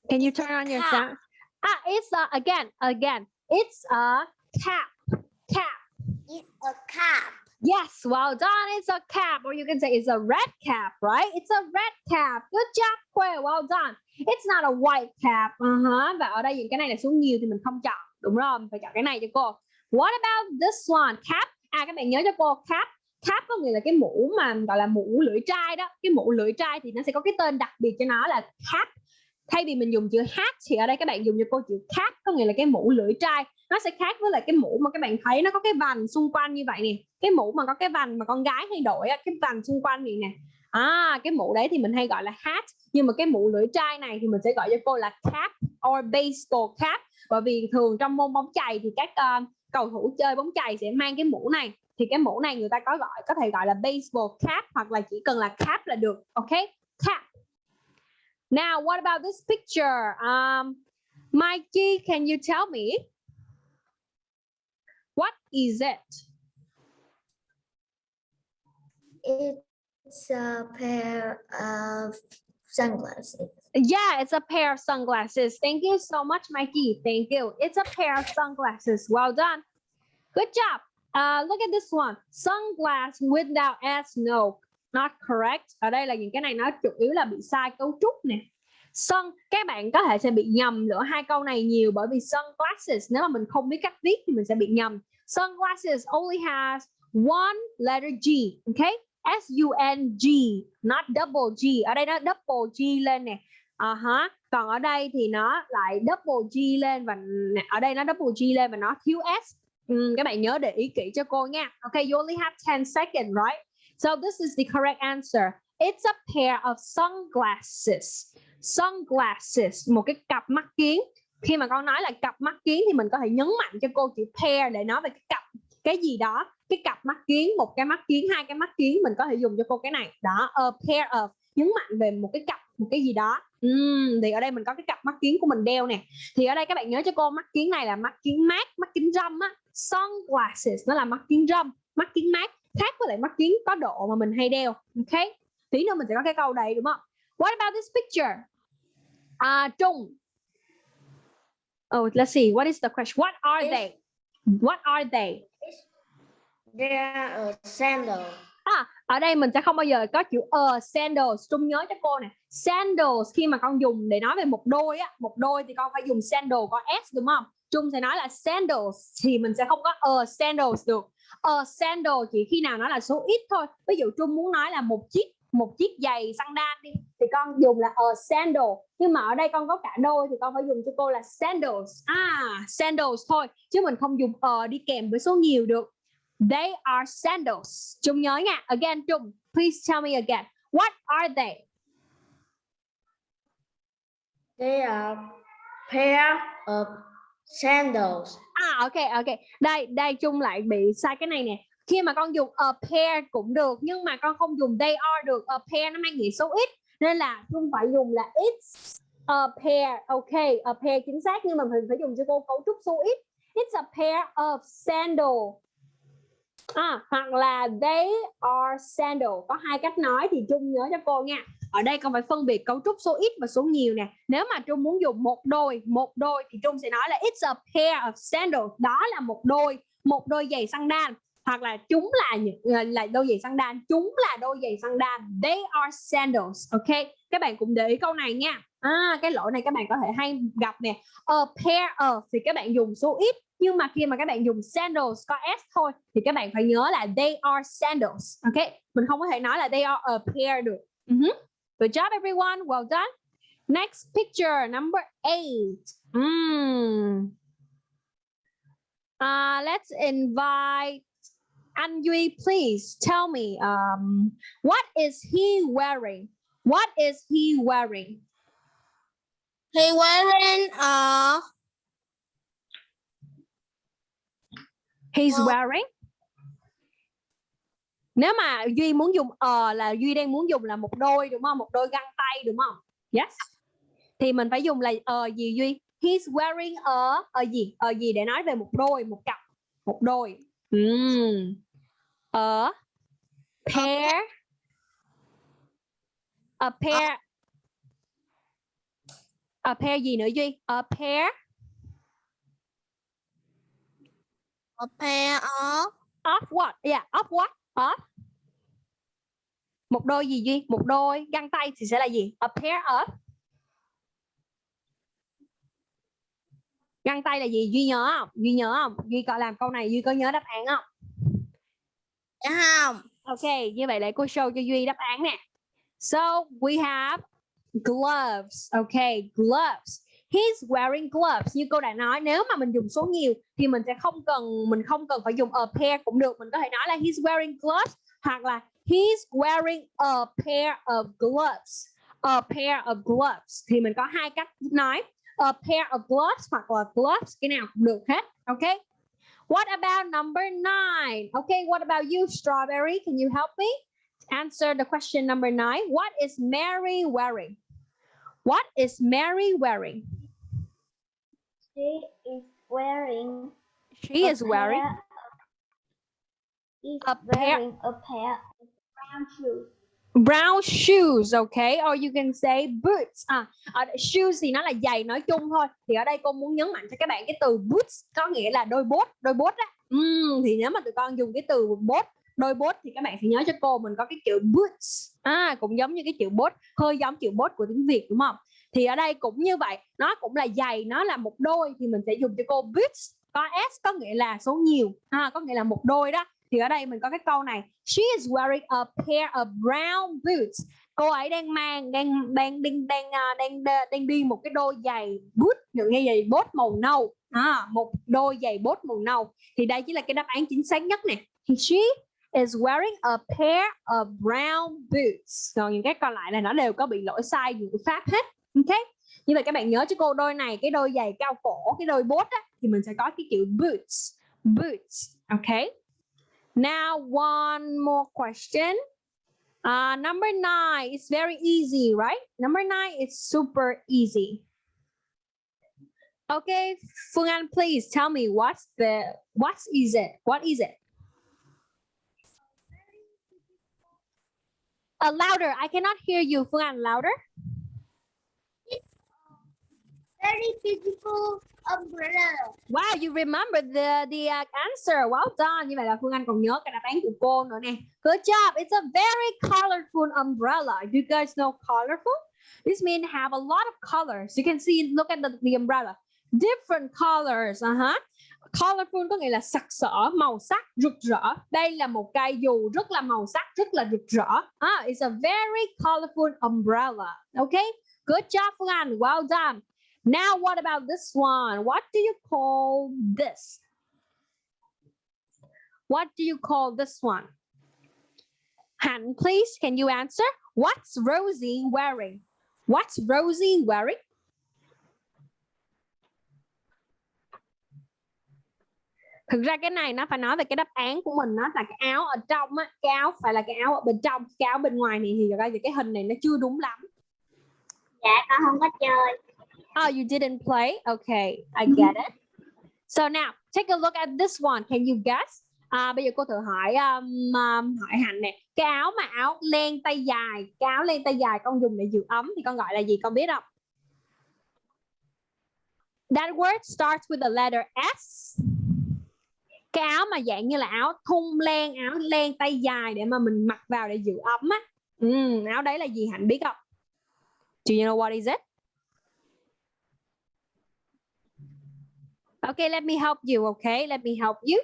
Can you turn on your Cap. sound? Ah, it's a, again, again, it's a cap, cap. It's a cap. Yes, well done. It's a cap, or you can say it's a red cap, right? It's a red cap. Good job, Quay. Well done. It's not a white cap. Uh-huh. Và ở đây những cái này là số nhiều thì mình không chọn. Đúng rồi, mình phải chọn cái này cho cô. What about this one? Cap. À các bạn nhớ cho cô cap. Cap có nghĩa là cái mũ mà gọi là mũ lưỡi trai đó. Cái mũ lưỡi trai thì nó sẽ có cái tên đặc biệt cho nó là cap. Thay vì mình dùng chữ hat thì ở đây các bạn dùng cho cô chữ cap có nghĩa là cái mũ lưỡi trai. Nó sẽ khác với lại cái mũ mà các bạn thấy nó có cái vành xung quanh như vậy nè. Cái mũ mà có cái vành mà con gái hay đội cái vành xung quanh này nè. À cái mũ đấy thì mình hay gọi là hat. Nhưng mà cái mũ lưỡi trai này thì mình sẽ gọi cho cô là cap or baseball cap. Bởi vì thường trong môn bóng chày thì các uh, cầu thủ chơi bóng chày sẽ mang cái mũ này. Thì cái mũ này người ta có gọi có thể gọi là baseball cap hoặc là chỉ cần là cap là được ok? Cap. Now what about this picture um Mikey can you tell me What is it? It's a pair of sunglasses. Yeah, it's a pair of sunglasses. Thank you so much, Mikey. Thank you. It's a pair of sunglasses. Well done. Good job. Uh, look at this one. Sunglass without S. No, not correct. Ở đây là những cái này nó chủ yếu là bị sai cấu trúc nè. Sun, các bạn có thể sẽ bị nhầm giữa hai câu này nhiều bởi vì sunglasses nếu mà mình không biết cách viết thì mình sẽ bị nhầm. Sunglasses only has one letter G, okay? S U N G not double G ở đây nó double G lên nè à hả còn ở đây thì nó lại double G lên và ở đây nó double G lên và nó thiếu S Ừ, các bạn nhớ để ý kỹ cho cô nha okay you only have 10 seconds right so this is the correct answer. It's a pair of sunglasses. Sunglasses một cái cặp mắt kiến. Khi mà con nói là cặp mắt kiến thì mình có thể nhấn mạnh cho cô chữ pair để nói về cái cặp cái gì đó. Cái cặp mắt kiến một cái mắt kiến hai cái mắt kiến mình có thể dùng cho cô cái này. Đó a pair of nhấn mạnh về một cái cặp một cái gì đó. Uhm, thì ở đây mình có cái cặp mắt kiến của mình đeo nè. Thì ở đây các bạn nhớ cho cô mắt kiến này là mắt kiến mát mắt kiến râm á. Sunglasses nó là mắt kiến râm mắt kiến mát khác với lại mắt kiến có độ mà mình hay đeo ok tí nữa mình sẽ có cái câu này đúng không what about this picture à Trung oh let's see what is the question what are they what are they They are a sandal. À, ở đây mình sẽ không bao giờ có chữ a sandals. Trung nhớ cho cô nè. Sandals khi mà con dùng để nói về một đôi á, một đôi thì con phải dùng sandal có s đúng không? Trung sẽ nói là sandals thì mình sẽ không có a sandals được. A sandal chỉ khi nào nó là số ít thôi. Ví dụ Trung muốn nói là một chiếc một chiếc giày sandal đi thì con dùng là a sandal. Nhưng mà ở đây con có cả đôi thì con phải dùng cho cô là sandals. À, sandals thôi chứ mình không dùng a đi kèm với số nhiều được. They are sandals. Trung nhớ nha. Again, Trung, please tell me again. What are they? They are pair of sandals. À, ok, ok. Đây, đây Chung lại bị sai cái này nè. Khi mà con dùng a pair cũng được, nhưng mà con không dùng they are được. A pair nó mang nghĩa số ít, nên là Chung phải dùng là it's a pair. Ok, a pair chính xác, nhưng mà mình phải dùng cho cô cấu trúc số ít. It's a pair of sandals. À, hoặc là they are sandals. Có hai cách nói thì Chung nhớ cho cô nha. Ở đây con phải phân biệt cấu trúc số ít và số nhiều nè. Nếu mà Trung muốn dùng một đôi, một đôi thì Trung sẽ nói là it's a pair of sandals. Đó là một đôi, một đôi giày sandal. Hoặc là chúng là những ờ, là, đôi giày sandal, chúng là đôi giày sandal. They are sandals. Ok, các bạn cũng để ý câu này nha. À, cái lỗi này các bạn có thể hay gặp nè. A pair of thì các bạn dùng số ít nhưng mà khi mà các bạn dùng sandals có s thôi thì các bạn phải nhớ là they are sandals ok mình không có thể nói là they are a pair được uh-huh. Good job everyone well done next picture number eight mm. uh, let's invite An Duy please tell me um, what is he wearing what is he wearing He wearing a He's Ờ. wearing. Nếu mà Duy muốn dùng ờ là Duy đang muốn dùng là một đôi đúng không? Một đôi găng tay đúng không? Yes. Thì mình phải dùng là ờ gì Duy? He's wearing a ờ gì? Ờ gì để nói về một đôi, một cặp, một đôi. Mm. A pair a pair a pair gì nữa Duy? A pair a pair of of what? Yeah, of what? Of một đôi gì Duy? Một đôi găng tay thì sẽ là gì? A pair of găng tay là gì? Duy nhớ không? Duy nhớ không? Duy có làm câu này Duy có nhớ đáp án không? dạ không Ok, như vậy để cô show cho Duy đáp án nè. So we have gloves. Okay, gloves. He's wearing gloves. Như cô đã nói, nếu mà mình dùng số nhiều thì mình sẽ không cần mình không cần phải dùng a pair cũng được. Mình có thể nói là he's wearing gloves hoặc là he's wearing a pair of gloves. A pair of gloves thì mình có hai cách nói. A pair of gloves hoặc là gloves cái nào cũng được hết. Okay. What about number nine? Okay, what about you, Strawberry? Can you help me answer the question number nine? What is Mary wearing? What is Mary wearing? She is wearing. She is wearing Is a pair- wearing a pair of brown shoes. brown shoes, okay? Or you can say boots. À, ở đây shoes thì nó là giày nói chung thôi. Thì ở đây cô muốn nhấn mạnh cho các bạn cái từ boots có nghĩa là đôi bốt, đôi bốt á. Ừm, thì nếu mà tụi con dùng cái từ bốt, đôi bốt thì các bạn phải nhớ cho cô mình có cái chữ boots. À, cũng giống như cái chữ bốt, hơi giống chữ bốt của tiếng Việt đúng không? Thì ở đây cũng như vậy, nó cũng là giày, nó là một đôi thì mình sẽ dùng cho cô boots. Có s có nghĩa là số nhiều, ha có nghĩa là một đôi đó. Thì ở đây mình có cái câu này she is wearing a pair of brown boots. Cô ấy đang mang đang đang đang à, đang đang, đang, đang đi một cái đôi giày boot được nghe giày bốt màu nâu. À, một đôi giày bốt màu nâu. Thì đây chỉ là cái đáp án chính xác nhất nè. She is wearing a pair of brown boots. Còn những cái còn lại là nó đều có bị lỗi sai ngữ pháp hết ok như vậy các bạn nhớ cho cô đôi này cái đôi giày cao cổ cái đôi bốt á, thì mình sẽ có cái chữ boots boots OK. now one more question. Uh, number nine is very easy right? Number nine is super easy. Okay Phương Anh please tell me what's the what is it? What is it? Uh, louder I cannot hear you Phương Anh louder physical beautiful umbrella. Wow, you remember the the uh, answer. Well done. Như vậy là Phương Anh còn nhớ cái đáp án của cô nữa nè. Good job. It's a very colorful umbrella. Do you guys know colorful? This means have a lot of colors. You can see, look at the, the umbrella. Different colors. Uh -huh. Colorful có nghĩa là sặc sỡ, màu sắc, rực rỡ. Đây là một cây dù rất là màu sắc, rất là rực rỡ. Ah, it's a very colorful umbrella. Okay? Good job, Phương Anh. Well done. Now, what about this one? What do you call this? What do you call this one? Hand please, can you answer? What's Rosie wearing? What's Rosie wearing? Thực ra cái này nó phải nói về cái đáp án của mình nó là cái áo ở trong á, cái áo phải là cái áo ở bên trong, cái áo bên ngoài này thì ra thì cái hình này nó chưa đúng lắm. Dạ con không có chơi. Oh, you didn't play? Okay, I get it. So now, take a look at this one. Can you guess? À, bây giờ cô thử hỏi um, um, hỏi Hạnh nè. Cái áo mà áo len tay dài, cái áo len tay dài con dùng để giữ ấm thì con gọi là gì? Con biết không? That word starts with the letter S. Cái áo mà dạng như là áo thun len, áo len tay dài để mà mình mặc vào để giữ ấm á. Ừ, áo đấy là gì Hạnh biết không? Do you know what is it? Okay, let me help you, okay? Let me help you.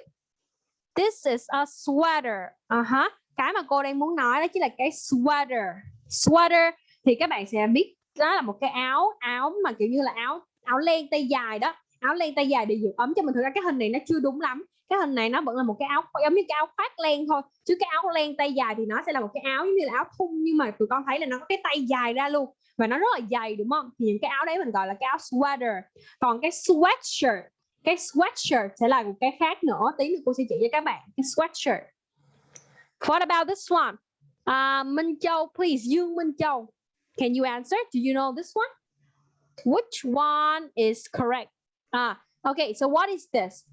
This is a sweater. Uh -huh. Cái mà cô đang muốn nói đó chính là cái sweater. Sweater thì các bạn sẽ biết đó là một cái áo áo mà kiểu như là áo áo len tay dài đó áo len tay dài để giữ ấm cho mình thực ra cái hình này nó chưa đúng lắm cái hình này nó vẫn là một cái áo giống như cái áo khoác len thôi chứ cái áo len tay dài thì nó sẽ là một cái áo giống như là áo thun nhưng mà tụi con thấy là nó có cái tay dài ra luôn và nó rất là dày đúng không thì những cái áo đấy mình gọi là cái áo sweater còn cái sweatshirt cái sweatshirt sẽ là một cái khác nữa. Tí nữa cô sẽ chỉ cho các bạn cái sweatshirt. What about this one? Uh, Minh Châu please Dương Minh Châu. Can you answer? Do you know this one? Which one is correct? Ah okay so what is this?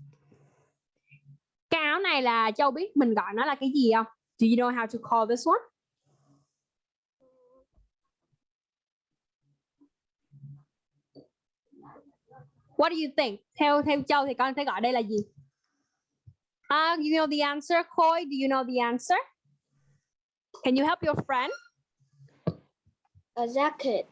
Cái áo này là Châu biết mình gọi nó là cái gì không? Do you know how to call this one? What do you think? Theo theo Châu thì con sẽ gọi đây là gì? Uh, you know the answer, Khôi? Do you know the answer? Can you help your friend? A jacket.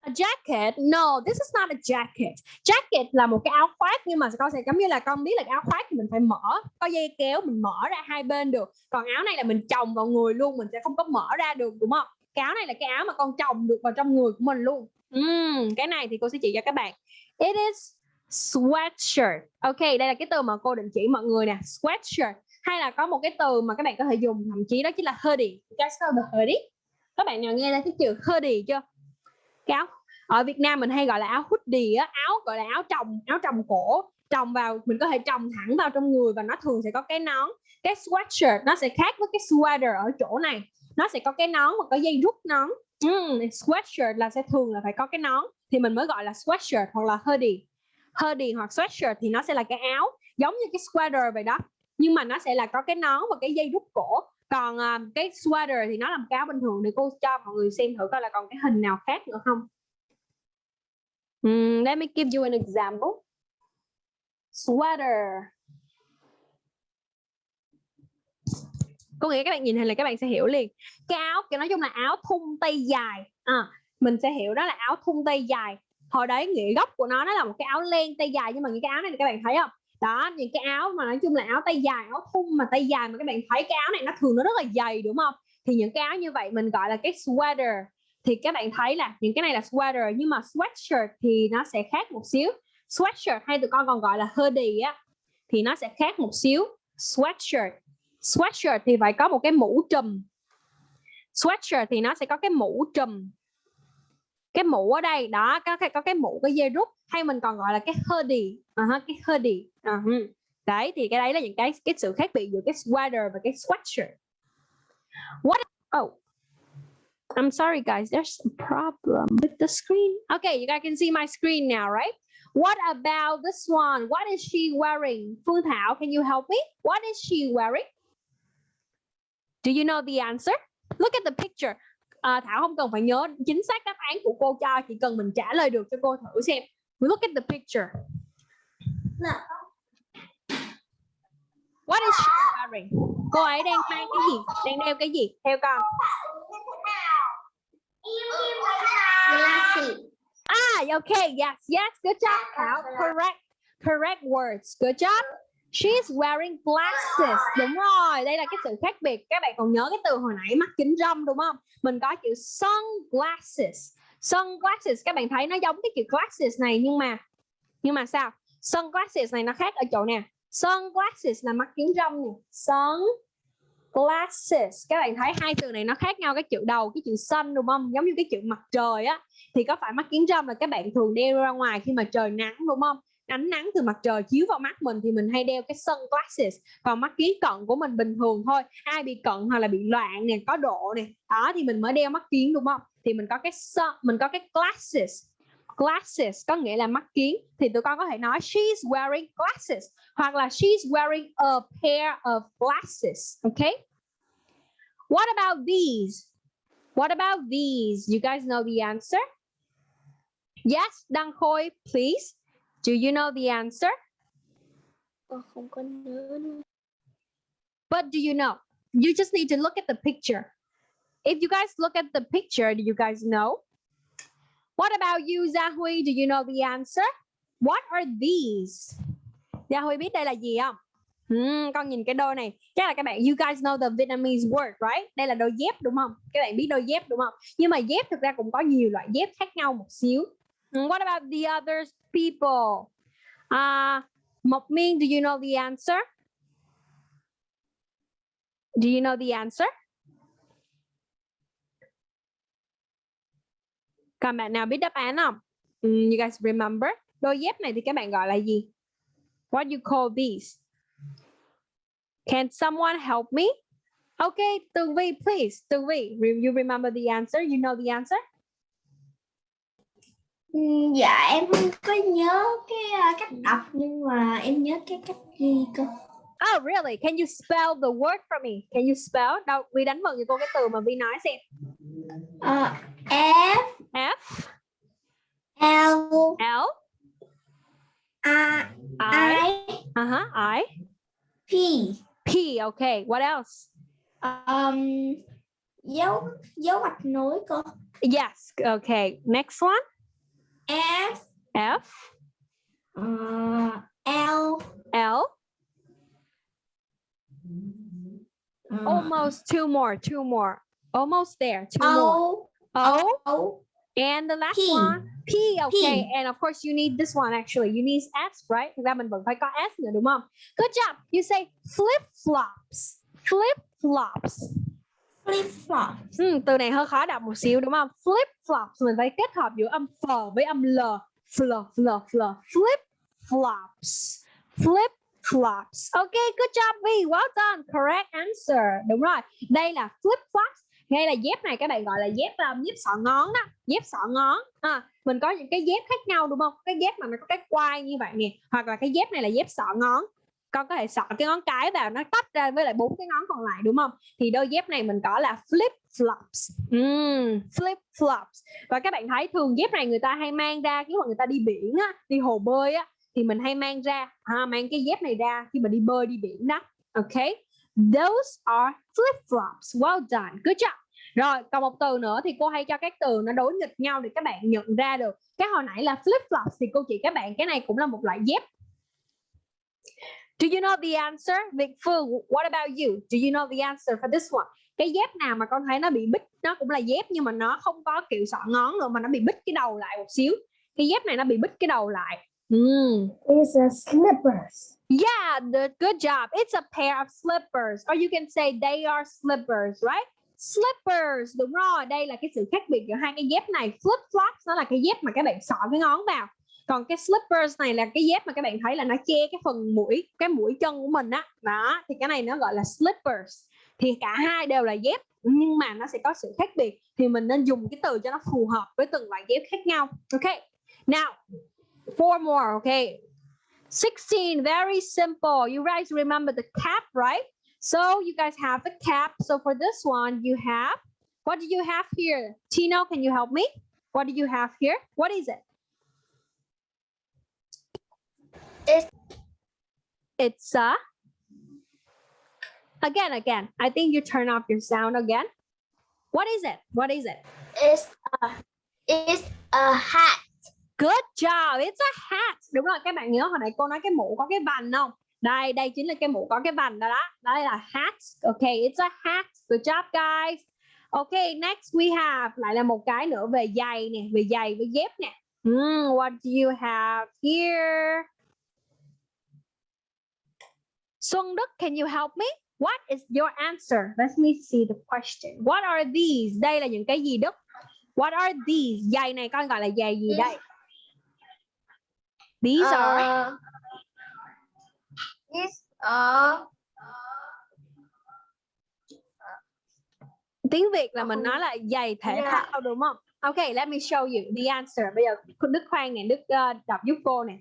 A jacket? No, this is not a jacket. Jacket là một cái áo khoác nhưng mà con sẽ giống như là con biết là cái áo khoác thì mình phải mở, có dây kéo mình mở ra hai bên được. Còn áo này là mình chồng vào người luôn, mình sẽ không có mở ra được đúng không? Cái áo này là cái áo mà con chồng được vào trong người của mình luôn. Uhm, cái này thì cô sẽ chỉ cho các bạn. It is sweatshirt. Ok đây là cái từ mà cô định chỉ mọi người nè sweatshirt. Hay là có một cái từ mà các bạn có thể dùng thậm chí đó chính là hoodie. You guys know the hoodie? Các bạn nào nghe ra cái chữ hoodie chưa? Cái áo ở Việt Nam mình hay gọi là áo hoodie á áo gọi là áo trồng áo trồng cổ. Trồng vào mình có thể trồng thẳng vào trong người và nó thường sẽ có cái nón. Cái sweatshirt nó sẽ khác với cái sweater ở chỗ này. Nó sẽ có cái nón và có dây rút nón. Mm, sweatshirt là sẽ thường là phải có cái nón thì mình mới gọi là sweatshirt hoặc là hoodie hoodie hoặc sweatshirt thì nó sẽ là cái áo giống như cái sweater vậy đó. Nhưng mà nó sẽ là có cái nón và cái dây rút cổ. Còn uh, cái sweater thì nó là một cái áo bình thường để cô cho mọi người xem thử coi là còn cái hình nào khác nữa không. Um, let me give you an example. Sweater. Có nghĩa các bạn nhìn hình là các bạn sẽ hiểu liền. Cái áo cái nói chung là áo thun tay dài. À, mình sẽ hiểu đó là áo thun tay dài hồi đấy nghĩa gốc của nó nó là một cái áo len tay dài, nhưng mà những cái áo này thì các bạn thấy không? Đó, những cái áo mà nói chung là áo tay dài, áo thun mà tay dài mà các bạn thấy cái áo này nó thường nó rất là dày, đúng không? Thì những cái áo như vậy mình gọi là cái sweater. Thì các bạn thấy là những cái này là sweater, nhưng mà sweatshirt thì nó sẽ khác một xíu. Sweatshirt hay tụi con còn gọi là hoodie á, thì nó sẽ khác một xíu. Sweatshirt. Sweatshirt thì phải có một cái mũ trùm. Sweatshirt thì nó sẽ có cái mũ trùm cái mũ ở đây đó có cái có cái mũ cái dây rút hay mình còn gọi là cái hoodie. Uh, cái hoodie. Uh, đấy thì cái đấy là những cái cái sự khác biệt giữa cái sweater và cái sweatshirt. What oh I'm sorry guys there's a problem with the screen. Okay you guys can see my screen now right? What about this one? What is she wearing? Phương Thảo can you help me? What is she wearing? Do you know the answer? Look at the picture à, Thảo không cần phải nhớ chính xác đáp án của cô cho chỉ cần mình trả lời được cho cô thử xem. We look at the picture. What is she wearing? Cô ấy đang mang cái gì? Đang đeo cái gì? Theo con. Ah okay yes yes good job Thảo. Correct. Correct words. Good job She's wearing glasses. Đúng rồi, đây là cái sự khác biệt. Các bạn còn nhớ cái từ hồi nãy mắt kính râm đúng không? Mình có chữ sunglasses. Sunglasses các bạn thấy nó giống cái chữ glasses này nhưng mà nhưng mà sao? Sunglasses này nó khác ở chỗ nè. Sunglasses là mắt kính râm nè. Sunglasses. Các bạn thấy hai từ này nó khác nhau cái chữ đầu, cái chữ sun đúng không? Giống như cái chữ mặt trời á. Thì có phải mắt kính râm là các bạn thường đeo ra ngoài khi mà trời nắng đúng không? Ánh nắng từ mặt trời chiếu vào mắt mình thì mình hay đeo cái sunglasses còn mắt kiến cận của mình bình thường thôi. Ai bị cận hoặc là bị loạn nè có độ nè đó thì mình mới đeo mắt kiến đúng không? Thì mình có cái sun, mình có cái glasses. Glasses có nghĩa là mắt kiến thì tụi con có thể nói she's wearing glasses. Hoặc là she's wearing a pair of glasses. Okay what about these? What about these? You guys know the answer? Yes Đăng Khôi please. Do you know the answer? Con không có nhớ nữa. But do you know? You just need to look at the picture. If you guys look at the picture, do you guys know? What about you, Zahui? Do you know the answer? What are these? Zahui biết đây là gì không? Hmm, con nhìn cái đôi này chắc là các bạn you guys know the Vietnamese word right đây là đôi dép đúng không các bạn biết đôi dép đúng không nhưng mà dép thực ra cũng có nhiều loại dép khác nhau một xíu Hmm, what about the other people uh Mộc Minh do you know the answer do you know the answer Các bạn nào biết đáp án không? Mm, you guys remember? Đôi dép này thì các bạn gọi là gì? What do you call these? Can someone help me? Okay, Tường Vi, please. Tường Vi, you remember the answer? You know the answer? Dạ em không có nhớ cái uh, cách đọc nhưng mà em nhớ cái cách ghi cơ. Oh, really? Can you spell the word for me? Can you spell? Đâu, Vi đánh vần cho cô cái từ mà Vi nói xem. Ờ, F F L L I I uh-huh, I P P. Okay. What else? um, dấu dấu gạch nối cơ. Yes. Okay. Next one. F F ờ, L L. ờ, Almost two more. Two more. Almost there. Two more. O O O and the last P. one. P. Okay. P. And of course you need this one actually. You need S, right? Thực ra mình vẫn phải có S nữa đúng không? Good job. You say flip flops. Flip flops. Flip flop. Ừ, từ này hơi khó đọc một xíu đúng không? Flip flops mình phải kết hợp giữa âm f với âm l. Fl, fl, fl. Flip flops. Flip flops. Okay, good job V. Well done. Correct answer. Đúng rồi. Đây là flip flops. Ngay là dép này các bạn gọi là dép um, dép sọ ngón đó, dép sọ ngón. À, mình có những cái dép khác nhau đúng không? Cái dép mà nó có cái quai như vậy nè, hoặc là cái dép này là dép sọ ngón. Con có thể sọ cái ngón cái vào nó tách ra với lại bốn cái ngón còn lại đúng không? thì đôi dép này mình có là flip flops. Ừm, flip flops. Và các bạn thấy thường dép này người ta hay mang ra khi mà người ta đi biển á đi hồ bơi á thì mình hay mang ra à, mang cái dép này ra khi mà đi bơi đi biển đó. Ok? Those are flip flops. Well done. Good job. Rồi còn một từ nữa thì cô hay cho các từ nó đối nghịch nhau để các bạn nhận ra được. Cái hồi nãy là flip flops thì cô chỉ các bạn cái này cũng là một loại dép. Do you know the answer? Việt Phương, what about you? Do you know the answer for this one? Cái dép nào mà con thấy nó bị bít, nó cũng là dép nhưng mà nó không có kiểu sọ ngón nữa mà nó bị bít cái đầu lại một xíu. Cái dép này nó bị bít cái đầu lại. Mm. It's a slippers. Yeah, the, good job. It's a pair of slippers. Or you can say they are slippers, right? Slippers, đúng rồi. Đây là cái sự khác biệt giữa hai cái dép này. Flip flops nó là cái dép mà các bạn sọ cái ngón vào. Còn cái slippers này là cái dép mà các bạn thấy là nó che cái phần mũi, cái mũi chân của mình á. Đó, thì cái này nó gọi là slippers. Thì cả hai đều là dép nhưng mà nó sẽ có sự khác biệt thì mình nên dùng cái từ cho nó phù hợp với từng loại dép khác nhau. Ok. Now, four more, okay? 16, very simple. You guys remember the cap, right? So you guys have the cap. So for this one, you have, what do you have here? Tino, can you help me? What do you have here? What is it? It's It's a, again, again. I think you turn off your sound again. What is it? What is it? it's a it's a hat. Good job. It's a hat. Đúng rồi, các bạn nhớ hồi nãy cô nói cái mũ có cái vành không? Đây, đây chính là cái mũ có cái vành đó đó. Đây là hat. Okay, it's a hat. Good job guys. Okay, next we have lại là một cái nữa về giày nè, về giày với dép nè. Hmm, what do you have here? Xuân Đức, can you help me? What is your answer? Let me see the question. What are these? Đây là những cái gì Đức? What are these? Giày này con gọi là giày gì đây? These are Uh, it's a tiếng Việt là mình nói là giày thể Yeah. thao đúng không? Okay, let me show you the answer. Bây giờ Đức khoan nè, Đức uh, đọc giúp cô nè.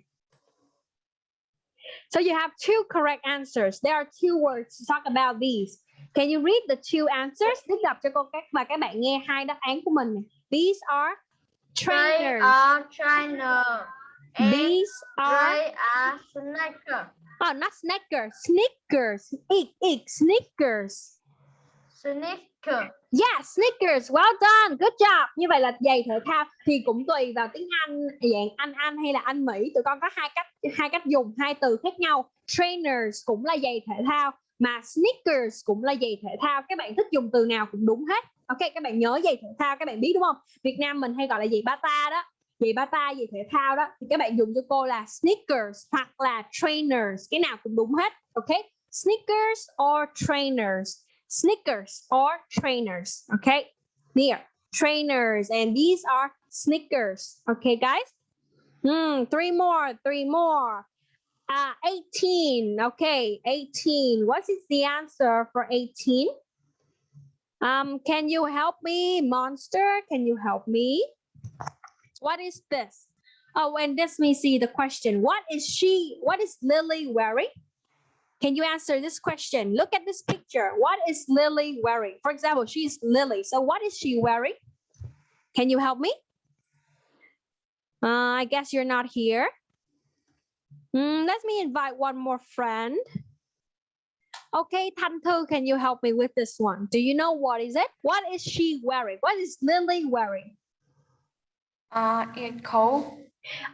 So you have two correct answers. There are two words to talk about these. Can you read the two answers? Đức đọc cho cô các và các bạn nghe hai đáp án của mình. These are they trainers. are trainer. And These are they are sneaker. oh not sneakers, sneakers. Ik, ik, sneakers. Snickers. Yeah, sneakers. Well done. Good job. Như vậy là giày thể thao thì cũng tùy vào tiếng Anh dạng Anh Anh hay là Anh Mỹ. Tụi con có hai cách hai cách dùng hai từ khác nhau. Trainers cũng là giày thể thao mà sneakers cũng là giày thể thao. Các bạn thích dùng từ nào cũng đúng hết. Ok, các bạn nhớ giày thể thao các bạn biết đúng không? Việt Nam mình hay gọi là giày bata đó. Giày bata, giày thể thao đó thì các bạn dùng cho cô là sneakers hoặc là trainers, cái nào cũng đúng hết. Ok? Sneakers or trainers. Sneakers or trainers. Okay, here trainers, and these are sneakers. Okay, guys. Hmm, three more, three more. Uh, 18. Okay, 18. What is the answer for 18? Um, can you help me, Monster? Can you help me? What is this? Oh, and this me see the question. What is she? What is Lily wearing? Can you answer this question? Look at this picture. What is Lily wearing? For example, she's Lily. So what is she wearing? Can you help me? Uh, I guess you're not here. Hmm, let me invite one more friend. Okay, Thanh Thư, can you help me with this one? Do you know what is it? What is she wearing? What is Lily wearing? Uh, it's cold.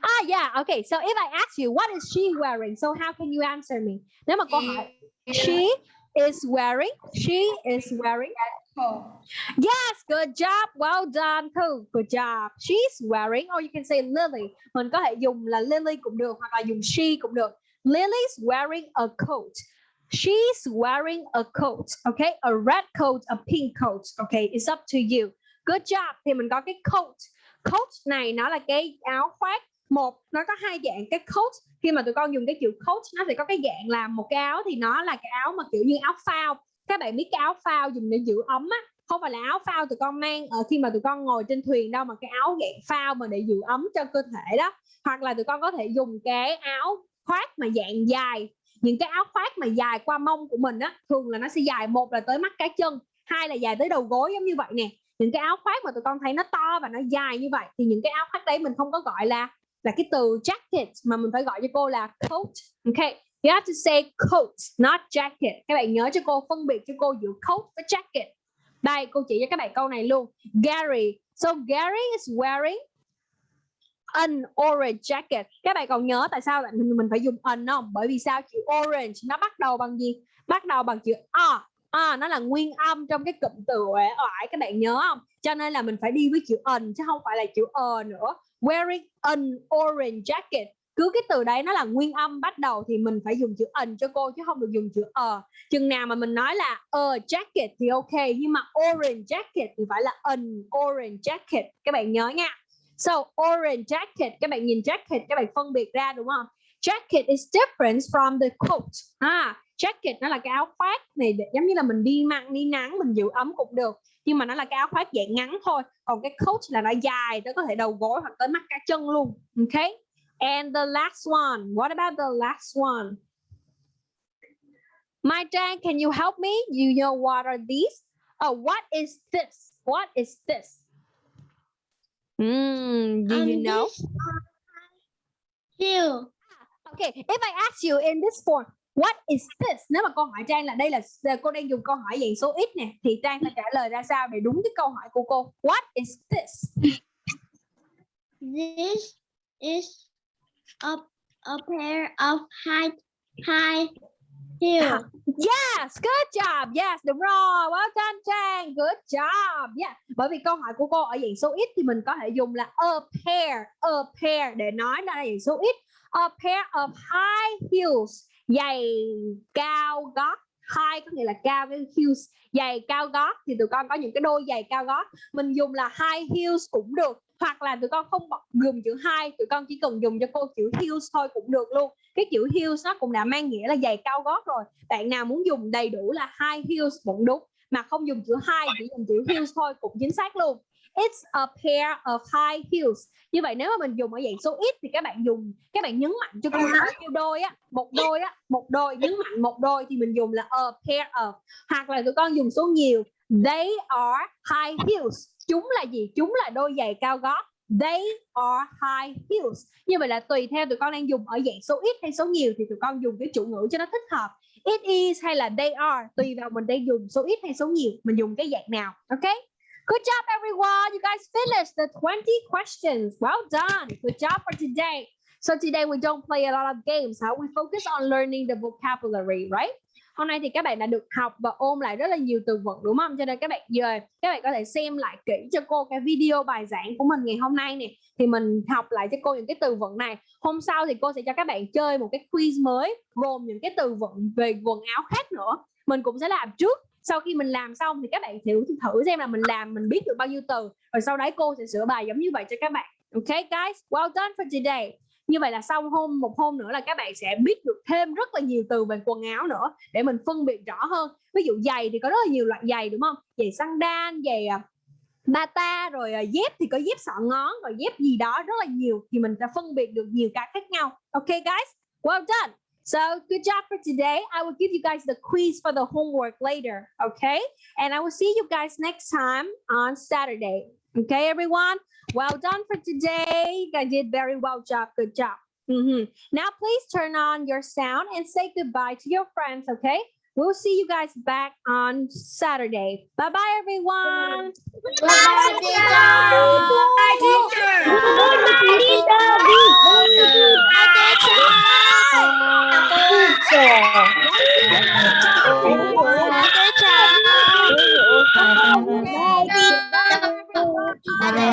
Ah, yeah. Okay. So if I ask you, what is she wearing? So how can you answer me? Nếu mà câu hỏi, she is wearing, she is wearing. Yes, good job. Well done, Thư. Good job. She's wearing, or you can say Lily. Mình có thể dùng là Lily cũng được, hoặc là dùng she cũng được. Lily's wearing a coat. She's wearing a coat. Okay, a red coat, a pink coat. Okay, it's up to you. Good job. Thì mình có cái coat. Coat này nó là cái áo khoác. Một, nó có hai dạng. Cái coat, khi mà tụi con dùng cái chữ coat, nó sẽ có cái dạng là một cái áo thì nó là cái áo mà kiểu như áo phao. Các bạn biết cái áo phao dùng để giữ ấm á. Không phải là áo phao tụi con mang ở khi mà tụi con ngồi trên thuyền đâu mà cái áo dạng phao mà để giữ ấm cho cơ thể đó. Hoặc là tụi con có thể dùng cái áo khoác mà dạng dài những cái áo khoác mà dài qua mông của mình á thường là nó sẽ dài một là tới mắt cá chân hai là dài tới đầu gối giống như vậy nè những cái áo khoác mà tụi con thấy nó to và nó dài như vậy thì những cái áo khoác đấy mình không có gọi là là cái từ jacket mà mình phải gọi cho cô là coat, ok? You have to say coat, not jacket. Các bạn nhớ cho cô, phân biệt cho cô giữa coat với jacket. Đây, cô chỉ cho các bạn câu này luôn. Gary. So, Gary is wearing an orange jacket. Các bạn còn nhớ tại sao mình mình phải dùng an không? Bởi vì sao? Chữ orange nó bắt đầu bằng gì? Bắt đầu bằng chữ a à, nó là nguyên âm trong cái cụm từ uể oải các bạn nhớ không? Cho nên là mình phải đi với chữ an chứ không phải là chữ ờ nữa. Wearing an orange jacket. Cứ cái từ đấy nó là nguyên âm bắt đầu thì mình phải dùng chữ ẩn cho cô chứ không được dùng chữ ờ. Chừng nào mà mình nói là a jacket thì ok nhưng mà orange jacket thì phải là an orange jacket. Các bạn nhớ nha. So orange jacket các bạn nhìn jacket các bạn phân biệt ra đúng không? Jacket is different from the coat. À jacket nó là cái áo khoác này giống như là mình đi mặn đi nắng mình giữ ấm cũng được nhưng mà nó là cái áo khoác dạng ngắn thôi còn cái coat là nó dài tới có thể đầu gối hoặc tới mắt cá chân luôn ok And the last one. What about the last one? My Jan, can you help me? You know what are these? Oh, what is this? What is this? Mm, do you Um, know? these are Heel. Okay, if I ask you in this form, what is this? Nếu mà câu hỏi Trang là đây là cô đang dùng câu hỏi dạng số ít nè, thì Trang phải trả lời ra sao để đúng cái câu hỏi của cô? What is this? This is a, a pair of high high heels. Yes, good job. Yes, đúng rồi. Well done, Trang. Good job. Yeah. Bởi vì câu hỏi của cô ở dạng số ít thì mình có thể dùng là a pair, a pair để nói nó là dạng số ít. A pair of high heels, giày cao gót. High có nghĩa là cao cái heels, giày cao gót thì tụi con có những cái đôi giày cao gót. Mình dùng là high heels cũng được. Hoặc là tụi con không dùng chữ high, tụi con chỉ cần dùng cho cô chữ heels thôi cũng được luôn cái chữ heels nó cũng đã mang nghĩa là giày cao gót rồi bạn nào muốn dùng đầy đủ là high heels vẫn đúng mà không dùng chữ high chỉ dùng chữ heels thôi cũng chính xác luôn it's a pair of high heels. Như vậy nếu mà mình dùng ở dạng số ít thì các bạn dùng các bạn nhấn mạnh cho cô bao nhiêu đôi á một đôi á một đôi nhấn mạnh một đôi thì mình dùng là a pair of. Hoặc là tụi con dùng số nhiều they are high heels. Chúng là gì? Chúng là đôi giày cao gót. They are high heels. Như vậy là tùy theo tụi con đang dùng ở dạng số ít hay số nhiều thì tụi con dùng cái chủ ngữ cho nó thích hợp. It is hay là they are tùy vào mình đang dùng số ít hay số nhiều mình dùng cái dạng nào ok good job, everyone. You guys finished the 20 questions. Well done. Good job for today. So today we don't play a lot of games, huh? we focus on learning the vocabulary, right? Hôm nay thì các bạn đã được học và ôn lại rất là nhiều từ vựng, đúng không? Cho nên các bạn giờ các bạn có thể xem lại kỹ cho cô cái video bài giảng của mình ngày hôm nay nè. Thì mình học lại cho cô những cái từ vựng này. Hôm sau thì cô sẽ cho các bạn chơi một cái quiz mới, gồm những cái từ vựng về quần áo khác nữa. Mình cũng sẽ làm trước sau khi mình làm xong thì các bạn thử thử xem là mình làm, mình biết được bao nhiêu từ. Rồi sau đấy cô sẽ sửa bài giống như vậy cho các bạn. Ok, guys? Well done for today. Như vậy là sau hôm, một hôm nữa là các bạn sẽ biết được thêm rất là nhiều từ về quần áo nữa để mình phân biệt rõ hơn. Ví dụ giày thì có rất là nhiều loại giày, đúng không? Giày sandal, giày à, bata, rồi à, dép thì có dép sọ ngón, rồi dép gì đó rất là nhiều thì mình sẽ phân biệt được nhiều cái khác nhau. Ok, guys? Well done! So good job for today. I will give you guys the quiz for the homework later, okay? And I will see you guys next time on Saturday. Okay, everyone? Well done for today. Guys did very well job. Good job. Mhm. Now, please turn on your sound and say goodbye to your friends, okay? We'll see you guys back on Saturday. Bye-bye, everyone. Bye-bye, teacher. Bye, teacher. Bye, teacher. Bye, teacher. Bye, teacher.